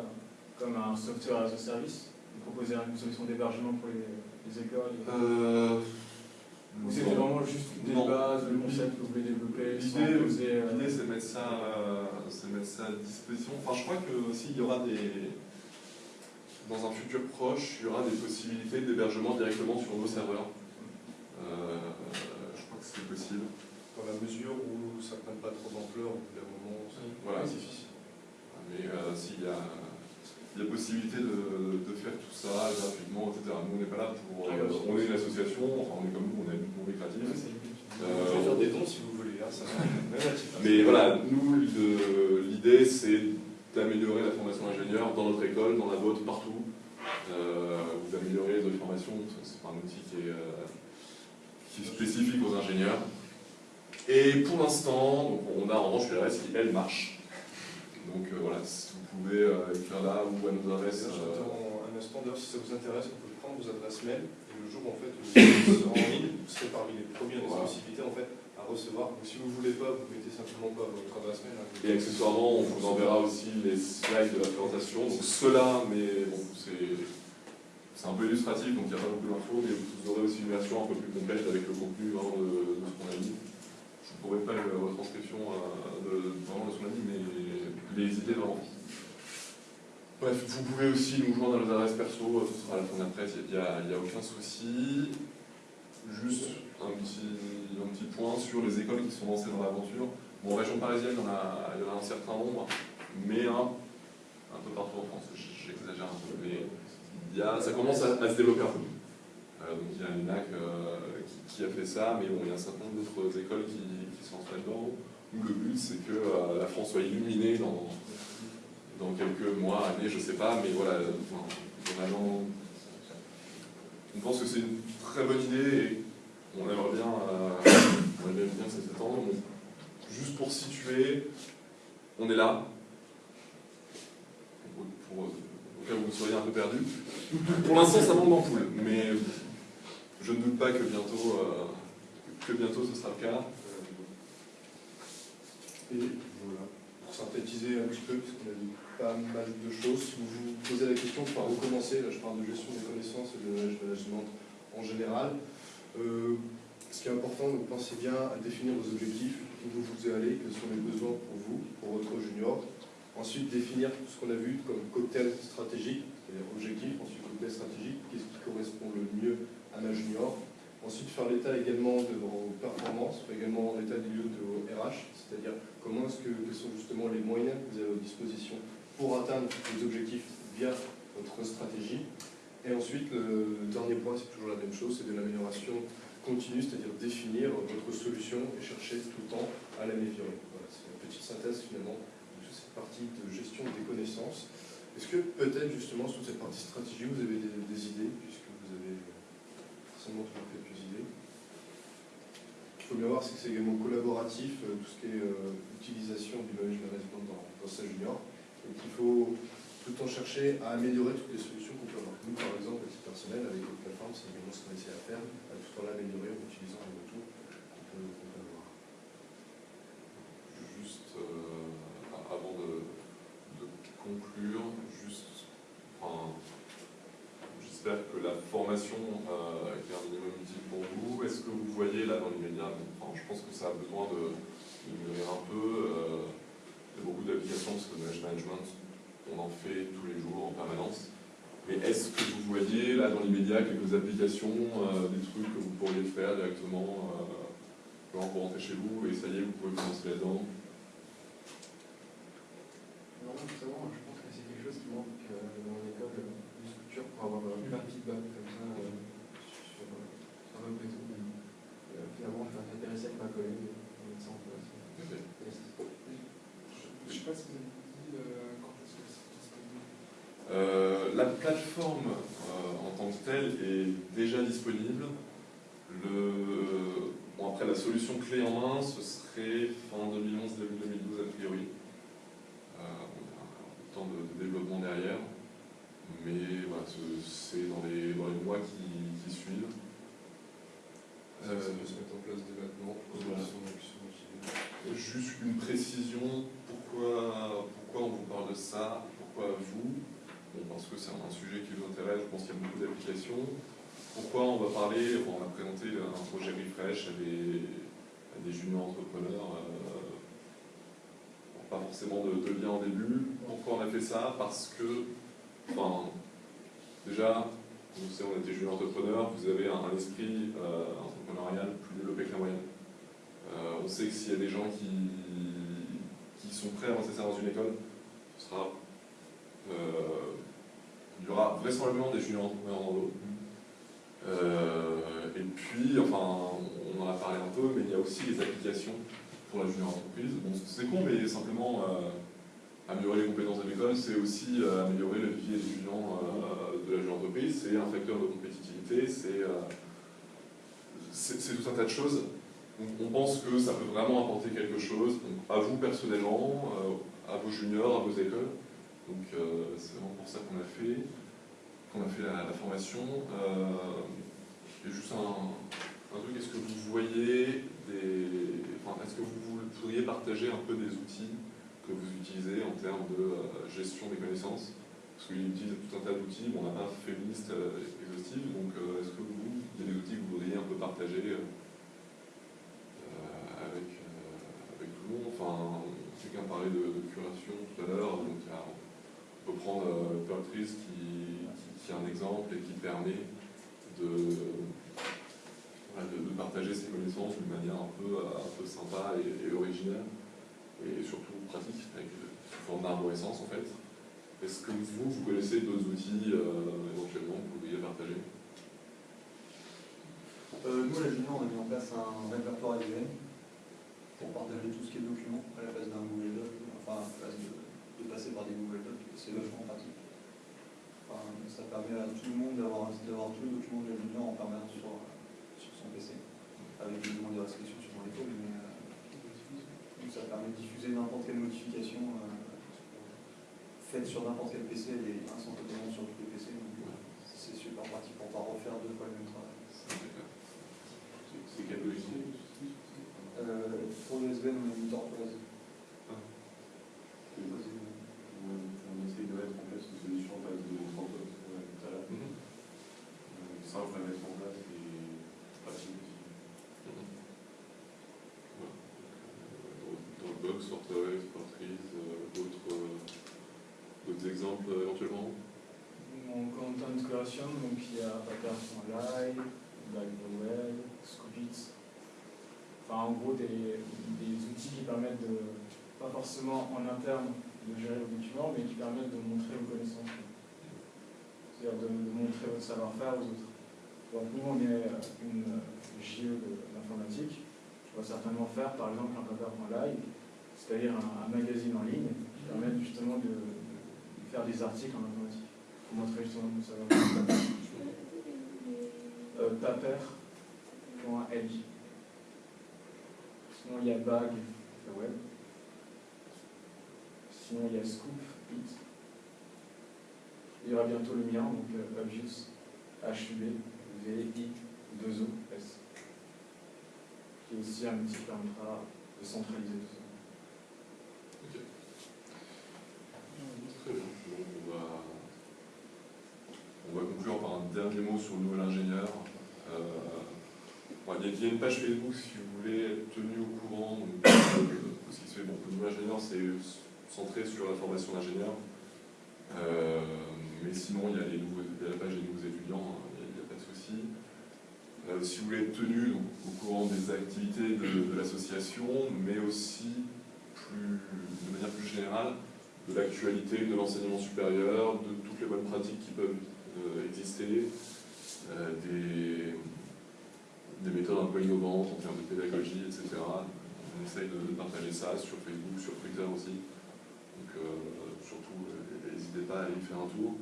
comme un software as a service? Et proposer une solution d'hébergement pour les, les écoles euh... Ou c'était vraiment juste des non. bases, le concept que vous voulez développer L'idée, euh... c'est de, mettre ça, euh, de mettre ça à disposition. Enfin, je crois que aussi il y aura des. Dans un futur proche, il y aura des possibilités d'hébergement directement sur nos serveurs. Euh, je crois que c'est possible. Dans la mesure où ça ne prenne pas trop d'ampleur au bout d'un moment, voilà. c'est difficile. Mais euh, s'il y a il y a possibilité de, de, faire tout ça gratuitement, etc. Nous, on n'est pas là pour. Euh, on est une association, enfin, on est comme nous, on est non lucratif. Euh, on peut faire des dons si vous voulez. Hein, ça Mais voilà, nous, l'idée, c'est d'améliorer la formation ingénieur dans notre école, dans la vôtre, partout. Euh, vous améliorez les autres formations, c'est pas un outil qui est, euh, qui est spécifique aux ingénieurs. Et pour l'instant, on a en revanche l'adresse qui, elle, marche. Donc euh, voilà, si vous pouvez euh, écrire là ou à nos adresses. D'ailleurs, euh, j'attends un instant, d'ailleurs, si ça vous intéresse, on peut prendre vos adresses mail, et le jour où en fait, vous serez en ligne, vous serez parmi les premiers à Voilà. l'exclusivité en fait, à recevoir. Donc si vous ne voulez pas, vous mettez simplement pas votre adresse mail. hein. Et accessoirement, on vous enverra aussi les slides de la présentation. Donc ceux-là, mais bon, c'est c'est un peu illustratif, donc il n'y a pas beaucoup d'infos, mais vous aurez aussi une version un peu plus complète avec le contenu vraiment de, de ce qu'on a dit. Je ne pourrais pas la retranscription euh, de, vraiment de ce qu'on a dit, mais les vraiment. Bref, vous pouvez aussi nous joindre à nos adresses perso, euh, ce sera à la fin de il n'y a, aucun souci. Juste un petit, un petit point sur les écoles qui sont lancées dans l'aventure. Bon, en région parisienne, il y en a, y en a un certain nombre, mais un, peu partout en France, j'exagère un peu, mais y a, ça commence à, se développer un peu. Euh, donc il y a l'UNAC euh, qui, a fait ça, mais bon, il y a un certain nombre d'autres écoles qui, qui sont entrées dedans, le but c'est que euh, la France soit illuminée dans, quelques mois, années, je sais pas, mais voilà, vraiment, on pense que c'est une très bonne idée et on aimerait bien, euh, on bien que ça s'étende. Juste pour situer, on est là, pour- au cas où vous seriez un peu perdu. Pour l'instant, ça manque d'ampoule, mais je ne doute pas que bientôt, euh, que bientôt ce sera le cas. Et voilà, pour synthétiser un petit peu, parce qu'on a dit pas mal de choses, vous vous posez la question par recommencer, là je parle de gestion des connaissances et de management en général, euh, ce qui est important, donc pensez bien à définir vos objectifs, où vous voulez aller, quels sont les besoins pour vous, pour votre junior. Ensuite, définir tout ce qu'on a vu comme cocktail stratégique, c'est-à-dire objectif, ensuite cocktail stratégique, qu'est-ce qui correspond le mieux à ma junior. Ensuite, faire l'état également de vos performances, également l'état des lieux de vos RH, c'est-à-dire comment est-ce que, quels sont justement les moyens que vous avez à votre disposition pour atteindre les objectifs via votre stratégie. Et ensuite, le dernier point, c'est toujours la même chose, c'est de l'amélioration continue, c'est-à-dire définir votre solution et chercher tout le temps à l'améliorer. Voilà, c'est une petite synthèse finalement de toute cette partie de gestion des connaissances. Est-ce que peut-être justement sur cette partie stratégie, vous avez des, idées, puisque vous avez forcément toujours quelques idées Ce qu'il faut bien voir, c'est que c'est également collaboratif, euh, tout ce qui est euh, utilisation du knowledge management dans, dans sa junior, et qu'il faut tout le temps chercher à améliorer toutes les solutions qu'on peut avoir. Nous, par exemple, à titre personnel, avec notre plateforme, c'est également ce qu'on essaie à faire, à tout en l'améliorer en utilisant les retours qu'on peut, avoir. Juste euh, avant de, conclure, j'espère que la formation euh, a été un minimum utile pour vous. Est-ce que vous voyez là dans l'immédiat, je pense que ça a besoin de, de mûrir un peu. il y a beaucoup d'applications parce que le knowledge management, on en fait tous les jours en permanence. Mais est-ce que vous voyez là dans l'immédiat quelques applications, euh, des trucs que vous pourriez faire directement quand vous rentrez chez vous et ça y est, vous pouvez commencer là-dedans? Tout savoir, je pense que c'est quelque chose qui manque euh, dans l'école, pour avoir plein de feedback comme ça euh, sur, sur notre réseau. Euh, finalement, je suis intéressé avec ma collègue de mettre ça en place. Je sais pas si vous avez dit euh, quand est-ce que c'est disponible. Euh, la plateforme euh, en tant que telle est déjà disponible. Le, bon, après, la solution clé en main, ce serait fin 2011, début 2012 a priori. Euh, y a un peu de temps de, de développement derrière, mais voilà, c'est dans les, dans les mois qui, qui suivent. Ça, peut se mettre en place dès maintenant Voilà. Juste une précision, pourquoi, pourquoi on vous parle de ça, pourquoi vous? Bon, Parce que c'est un sujet qui vous intéresse, je pense qu'il y a beaucoup d'applications. Pourquoi on va parler, on a présenté un projet Refresh à des, à des juniors entrepreneurs, euh, pas forcément de, de lien au début. Pourquoi on a fait ça? Parce que, enfin, déjà, vous savez, on était junior entrepreneur, vous avez un, esprit euh, entrepreneurial plus développé que la moyenne. Euh, on sait que s'il y a des gens qui, qui sont prêts à lancer ça dans une école, euh, il y aura vraisemblablement des juniors entrepreneurs dans l'eau. Et puis, enfin, on en a parlé un peu, mais il y a aussi les applications pour la junior entreprise. Bon, c'est con, mais simplement améliorer les compétences de l'école, c'est aussi euh, améliorer le vie étudiant euh, de la junior entreprise. C'est un facteur de compétitivité, c'est euh, tout un tas de choses. On pense que ça peut vraiment apporter quelque chose, à vous personnellement, à vos juniors, à vos écoles. Donc c'est vraiment pour ça qu'on a fait, qu'on a fait la, formation. Et juste un, un truc, est-ce que vous voyez des. Est-ce que vous pourriez partager un peu des outils que vous utilisez en termes de euh, gestion des connaissances. Parce qu'il utilise tout un tas d'outils, on n'a pas fait une liste euh, exhaustive, donc euh, est-ce que vous, il y a des outils que vous voudriez un peu partager avec, avec tout le monde? Enfin, quelqu'un parlait de, de curation tout à l'heure, donc on peut prendre Purtris qui, qui, qui est un exemple et qui permet de, de, partager ses connaissances d'une manière un peu, un peu sympa et, et originale, et surtout pratique, avec euh, sous forme d'arborescence en fait. Est-ce que vous, vous connaissez d'autres outils euh, éventuellement que vous pourriez partager? Euh, nous, à la Junior, on a mis en place un répertoire ADN pour partager tout ce qui est document à la place d'un Google Doc, enfin à la place de, de passer par des Google Docs. C'est vachement pratique. Ça permet à tout le monde d'avoir tous les documents de la Junior en permanence sur, sur son PC, avec des restrictions sur l'école, mais ça permet de diffuser n'importe quelle notification euh, faite sur n'importe quel PC, elle est instantanément sur tous les PC, donc euh, c'est super pratique pour pas refaire deux fois le même travail. C'est c'est quel logiciel Euh, pour le SVN, on a mis Tortoise. On essaye de mettre en place une solution en base de Santos tout à l'heure. Euh, Simple à mettre en place et facile aussi. Dropbox, Sortoise, Portrait, d'autres euh, d'autres exemples euh, éventuellement? Mon content creation, donc il y a Pattern.live, Blackbowell, Scoopit. Enfin, en gros, des, outils qui permettent de, pas forcément en interne, de gérer vos documents, mais qui permettent de montrer vos connaissances. C'est-à-dire de, montrer votre savoir-faire aux autres. Donc nous, on est une JE de l'informatique. On va certainement faire, par exemple, un paper.live, c'est-à-dire un, magazine en ligne qui permet justement de, faire des articles en informatique pour montrer justement mon savoir-faire. Euh, paper.li. Sinon, il y a Bag, web. Sinon, il y a Scoop, It. Il y aura bientôt le mien, donc euh, Obvious, HUB, VI, 2O, S. Qui est aussi un outil qui permettra de centraliser tout ça. Ok. On va, on va conclure par un dernier mot sur le nouvel ingénieur. Il, y a, une page Facebook si vous voulez être tenu au courant de ce qui se fait. Le nouvel ingénieur, c'est centré sur la formation d'ingénieur. Euh, mais sinon, il y, a les nouveaux, la page des nouveaux étudiants, hein, il n'y a, pas de souci. Euh, si vous voulez être tenu au courant des activités de, l'association, mais aussi de manière plus générale, de l'actualité de l'enseignement supérieur, de toutes les bonnes pratiques qui peuvent euh, exister, euh, des, des méthodes un peu innovantes en termes de pédagogie, etc. On essaye de, partager ça sur Facebook, sur Twitter aussi. Donc euh, surtout, n'hésitez pas à aller y faire un tour.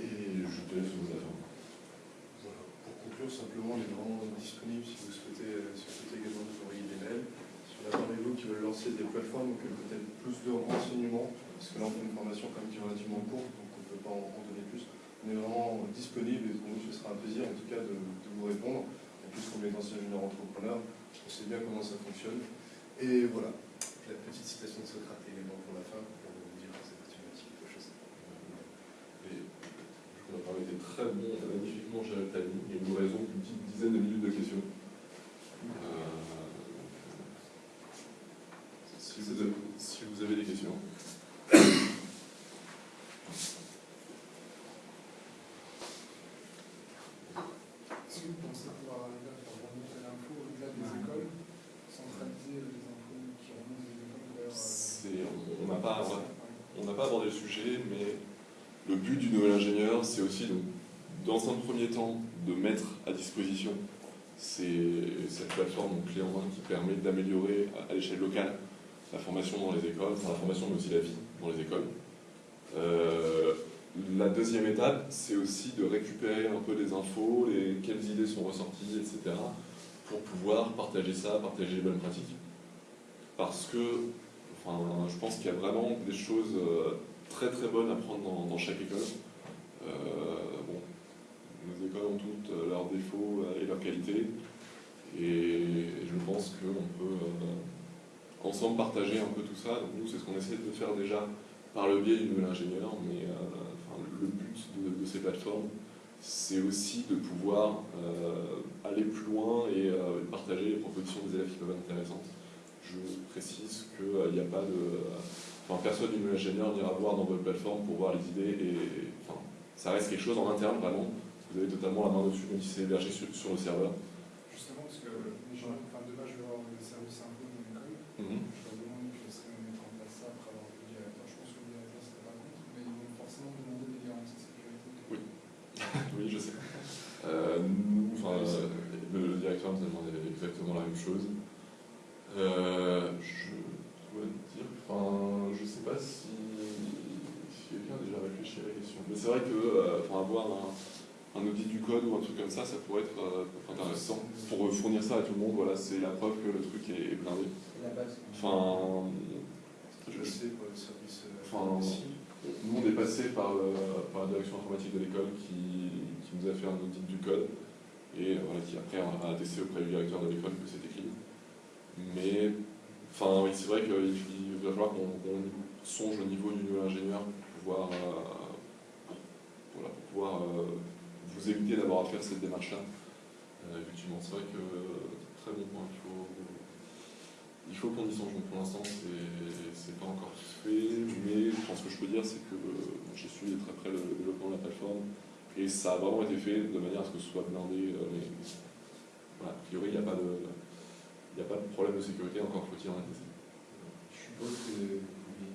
Et je te laisse vous attendre. Voilà. Pour conclure, simplement, on est vraiment disponible si vous souhaitez, si vous souhaitez également nous envoyer des mails. Si on a parmi vous qui veulent lancer des plateformes, donc peut-être plus de renseignements, parce que là on fait une formation quand même qui est relativement courte, donc on ne peut pas en, donner plus. On est vraiment disponible et pour nous ce sera un plaisir en tout cas de, vous répondre. En plus, comme est ancien junior entrepreneur, on sait bien comment ça fonctionne. Et voilà, la petite citation de Socrate également pour la fin, pour vous dire que c'est mathématique quelque chose. Et je crois qu'on a été très bon, magnifiquement géré le timing. Il nous donc une petite dizaine de minutes de questions. Euh, si, vous avez, si vous avez des questions. Est-ce que vous pensez pouvoir arriver à faire remonter l'info au-delà des écoles, centraliser les infos qui remontent des écoles vers. euh, C'est- on n'a pas, on n'a pas abordé le sujet, mais le but du nouvel ingénieur, c'est aussi, donc, dans un premier temps, de mettre à disposition cette plateforme clé en main qui permet d'améliorer à, à l'échelle locale la formation dans les écoles, enfin la formation mais aussi la vie dans les écoles. Euh, la deuxième étape, c'est aussi de récupérer un peu des infos, les, quelles idées sont ressorties, etc., pour pouvoir partager ça, partager les bonnes pratiques. Parce que enfin, je pense qu'il y a vraiment des choses euh, très très bonnes à prendre dans, chaque école. Euh, bon, nos écoles ont toutes euh, leurs défauts euh, et leurs qualités. Et je pense qu'on peut ensemble partager un peu tout ça. Donc nous, c'est ce qu'on essaie de faire déjà par le biais du nouvel ingénieur, mais le but de, ces plateformes, c'est aussi de pouvoir aller plus loin et partager les propositions des élèves qui peuvent être intéressantes. Je précise qu'il n'y a pas de... Enfin, personne du ingénieur n'ira voir dans votre plateforme pour voir les idées et enfin, ça reste quelque chose en interne vraiment. Vous avez totalement la main dessus, même si c'est hébergé sur, sur le serveur. Justement, parce que les gens, enfin, demain, je vais avoir le service info dans l'école. Mhm. Je leur demande que ce de mettre en place ça après avoir le directeur. Je pense que le directeur serait pas contre, mais ils vont forcément demander des garanties de sécurité. Oui. oui, je sais. Euh, nous, enfin, euh, le directeur nous a demandé exactement la même chose. Euh, je enfin, je sais pas si, si quelqu'un a déjà réfléchi à la question. Mais c'est vrai que, euh, enfin, avoir un, un audit du code ou un truc comme ça, ça pourrait être euh, intéressant. Pour fournir ça à tout le monde, voilà, c'est la preuve que le truc est, est blindé. C'est la base. Enfin, Je je- sais pour le service euh, Enfin, ici. nous, on est passé par, par la direction informatique de l'école qui, qui nous a fait un audit du code et euh, voilà, qui après a attesté auprès du directeur de l'école que c'était clean. Mais, enfin, oui, c'est vrai qu'il il va falloir qu'on songe au niveau du nouvel ingénieur pour pouvoir, euh, voilà, pour pouvoir euh, vous éviter d'avoir à faire cette démarche-là. Euh, effectivement, c'est vrai que très bon point. Il faut, qu'on y songe. Donc, pour l'instant, c'est pas encore fait, mais je pense que je peux dire, c'est que j'ai suivi très près le développement de la plateforme et ça a vraiment été fait de manière à ce que ce soit blindé. mais voilà, a priori, il n'y a, pas de- il n'y a pas de problème de sécurité, encore faut-il en attester. Je suppose que vous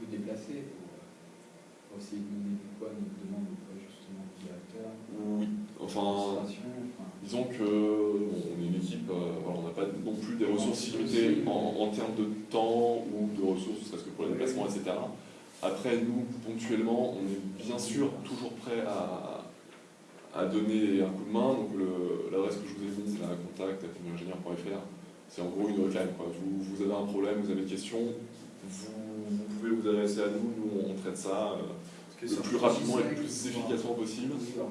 vous déplacer pour, pour essayer de donner du quoi, une demande auprès justement du directeur, Oui, enfin, disons que bon, on est une équipe, euh, voilà, on n'a pas non plus des ressources illimitées en, en termes de temps ou de ressources, ne serait-ce que pour les déplacements, etc. Après, nous, ponctuellement, on est bien sûr toujours prêt à, à donner un coup de main. Donc l'adresse que je vous ai mise, la contact c'est en gros une reclame. Quoi. Vous, vous avez un problème, vous avez une question, vous, vous pouvez vous adresser à nous, nous on traite ça euh, le plus rapidement et le plus efficacement possible. Skype.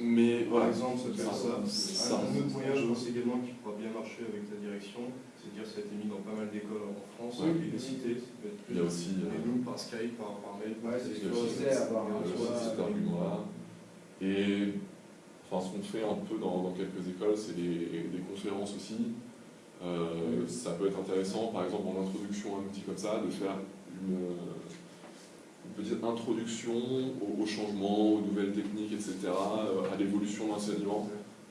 Mais Par voilà, exemple, ça ça. ça. Un autre moyen, je pense également, qui pourra bien marcher avec la direction, c'est de dire que ça a été mis dans pas mal d'écoles en France, Ouais. et les cités, ça peut être il y a aussi euh, Et nous, par Skype, par, par mail, Ouais, c'est avoir un cet argument-là. Et enfin, ce qu'on fait un peu dans, dans quelques écoles, c'est des, des conférences aussi. Euh, ça peut être intéressant, par exemple, en introduction à un outil comme ça, de faire une, une petite introduction au, au changement, aux nouvelles techniques, etc., euh, à l'évolution de l'enseignement,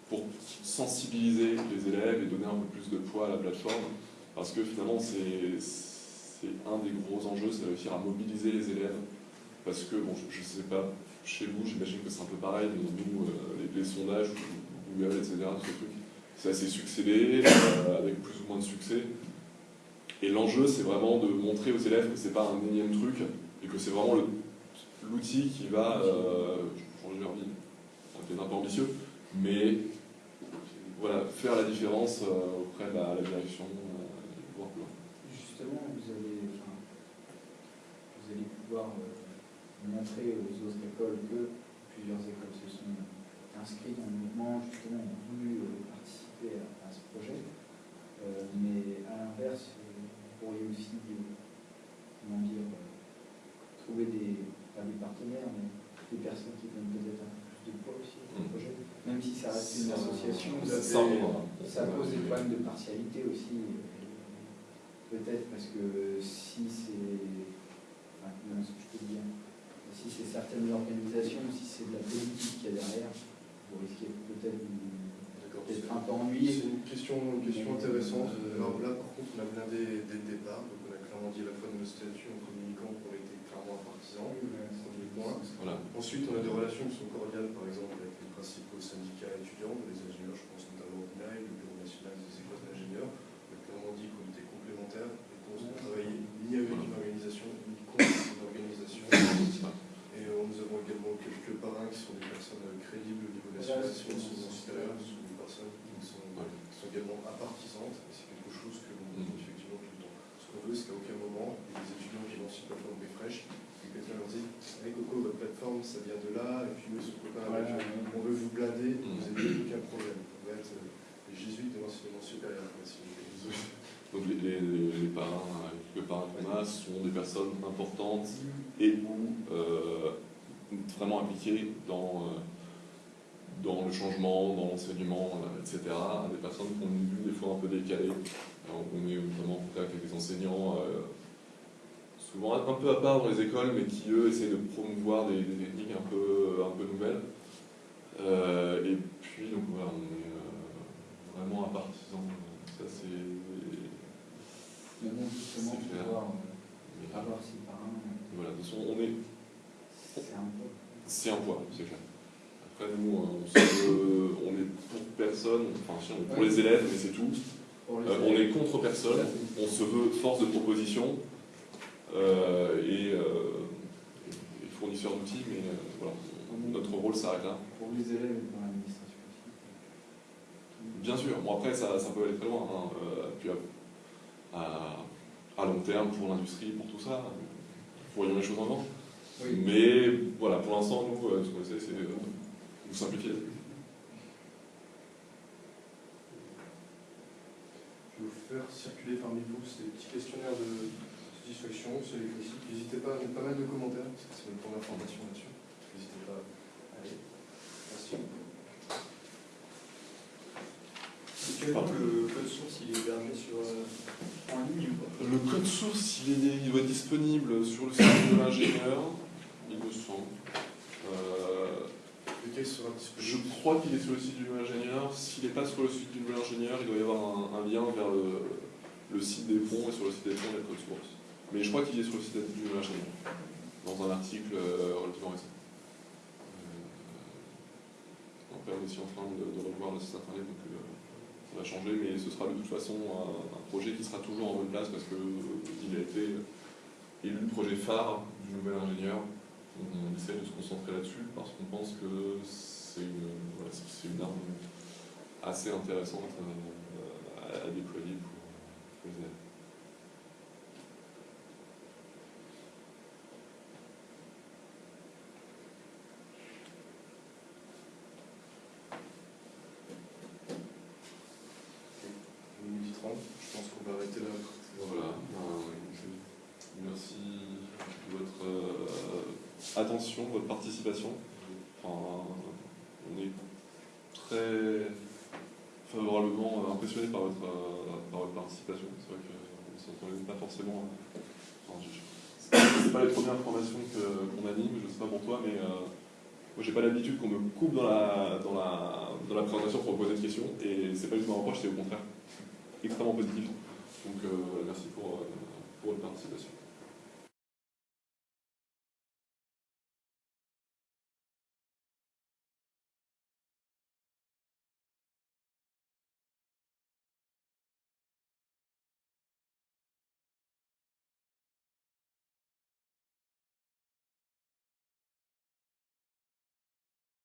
pour sensibiliser les élèves et donner un peu plus de poids à la plateforme. Parce que finalement, c'est un des gros enjeux, c'est réussir à mobiliser les élèves. Parce que, bon, je ne sais pas, chez vous, j'imagine que c'est un peu pareil, mais nous, euh, les, sondages, Google, etc., tous ces trucs, c'est assez succédé, euh, avec plus ou moins de succès. Et l'enjeu, c'est vraiment de montrer aux élèves que c'est pas un énième truc, et que c'est vraiment l'outil qui va euh, changer leur vie. C'est un peu ambitieux, mais voilà, faire la différence euh, auprès de la, la direction, euh, plus loin. Justement, vous allez, vous allez pouvoir euh, montrer aux autres écoles que plusieurs écoles se sont inscrites dans le mouvement, justement, ont voulu participer à, ce projet. Mais à l'inverse, vous pourriez aussi, comment dire, trouver des, pas des partenaires, mais des personnes qui donnent peut-être un de poids aussi au Mm. projet. Même si ça reste une association, ça, pose des problèmes de partialité aussi. euh, Peut-être parce que si c'est. Enfin, comment est-ce que je peux dire Si c'est certaines organisations, si c'est de la politique qu'il y a derrière, vous risquez peut-être d'être un peu ennuyé. C'est une question, une question intéressante. Alors là, par contre, on a blindé dès le départ, donc on a clairement dit à la fois de nos statuts en communiquant qu'on était clairement partisans. Premier Voilà. Ensuite, on a des relations qui sont cordiales, par exemple, avec les principaux syndicats étudiants, les ingénieurs, je pense notamment au BNAI, le Bureau national des écoles d'ingénieurs. On a clairement dit qu'on était complémentaires et qu'on ne travaillait ni avec une organisation, ni contre une organisation. Et euh, nous avons également quelques parrains qui sont des personnes euh, crédibles au niveau de l'association ce sont des personnes qui sont, Ouais. qui sont également apartisantes, et c'est quelque chose que l'on dit effectivement tout le temps. Ce qu'on veut, c'est qu'à aucun moment, il y ait des étudiants qui lancent une plateforme et quelqu'un leur dit Hey Coco, votre plateforme, ça vient de là, et puis eux, sont copains avec. On veut vous blinder, vous n'avez aucun problème. On va être euh, les jésuites de l'enseignement supérieur. si. Donc les, les, les- parrains, les parrains qu'on a sont des personnes importantes et ou euh, vraiment impliquées dans, euh, dans le changement, dans l'enseignement, etc. Des personnes qui ont une vue des fois un peu décalée. Alors, on est notamment en contact avec des enseignants, euh, souvent un peu à part dans les écoles, mais qui eux essaient de promouvoir des, des techniques un peu, un peu nouvelles. Euh, et puis, donc voilà, on est euh, vraiment un partisan. Ça, c'est. Bon, justement, C'est clair. pouvoir euh, avoir ses parents, Voilà, de toute façon, on est, c'est un peu. c'est un poids, c'est clair. Après, nous, on, se- on est pour personne, enfin, si, on est pour les élèves, mais c'est tout. Euh, on est contre personne, on se veut force de proposition euh, et, euh, et fournisseur d'outils, mais euh, voilà, notre rôle s'arrête là. Pour les élèves et pour l'administration aussi. Bien sûr, bon après ça, ça peut aller très loin, hein. Euh, puis à, à- à long terme pour l'industrie, pour tout ça, voyons les choses en avant. Oui. Mais voilà, pour l'instant, nous, euh, ce qu'on essaie, c'est euh, vous simplifier. Je vais vous faire circuler parmi vous ces petits questionnaires de N'hésitez pas à mettre pas mal de commentaires, parce que c'est notre première formation là-dessus. N'hésitez pas. Merci. As dit que le code source il est hébergé sur, euh, en ligne ou pas? Le code source, il, est, il doit être disponible sur le site de l'ingénieur, il me semble. Euh, sera je crois qu'il est sur le site du nouvel ingénieur. S'il n'est pas sur le site du nouvel ingénieur, il doit y avoir un, un lien vers le, le site des ponts, et sur le site des ponts, il y a le code source. Mais je crois qu'il est sur le site du ingénieur, dans un article euh, relativement récent. Euh, on est aussi en train de, revoir le site internet, donc euh, ça va changer, mais ce sera de toute façon un, projet qui sera toujours en bonne place parce qu'il a été élu le projet phare du nouvel ingénieur. On, essaie de se concentrer là-dessus parce qu'on pense que c'est une, arme assez intéressante à, déployer pour, pour les élèves. Midi 30, je pense qu'on va arrêter là. Voilà. euh, merci de votre euh, attention, votre participation. Enfin, on est très favorablement euh, impressionné par votre, euh, par votre participation. C'est vrai qu'on ne s'entendait pas forcément. Enfin, je- c'est pas les premières formations qu'on anime, je sais pas pour toi, mais euh, moi j'ai pas l'habitude qu'on me coupe dans la, dans, la, dans la présentation pour poser des questions, et c'est pas tout un reproche, c'est au contraire extrêmement positif. Donc euh, merci pour, euh,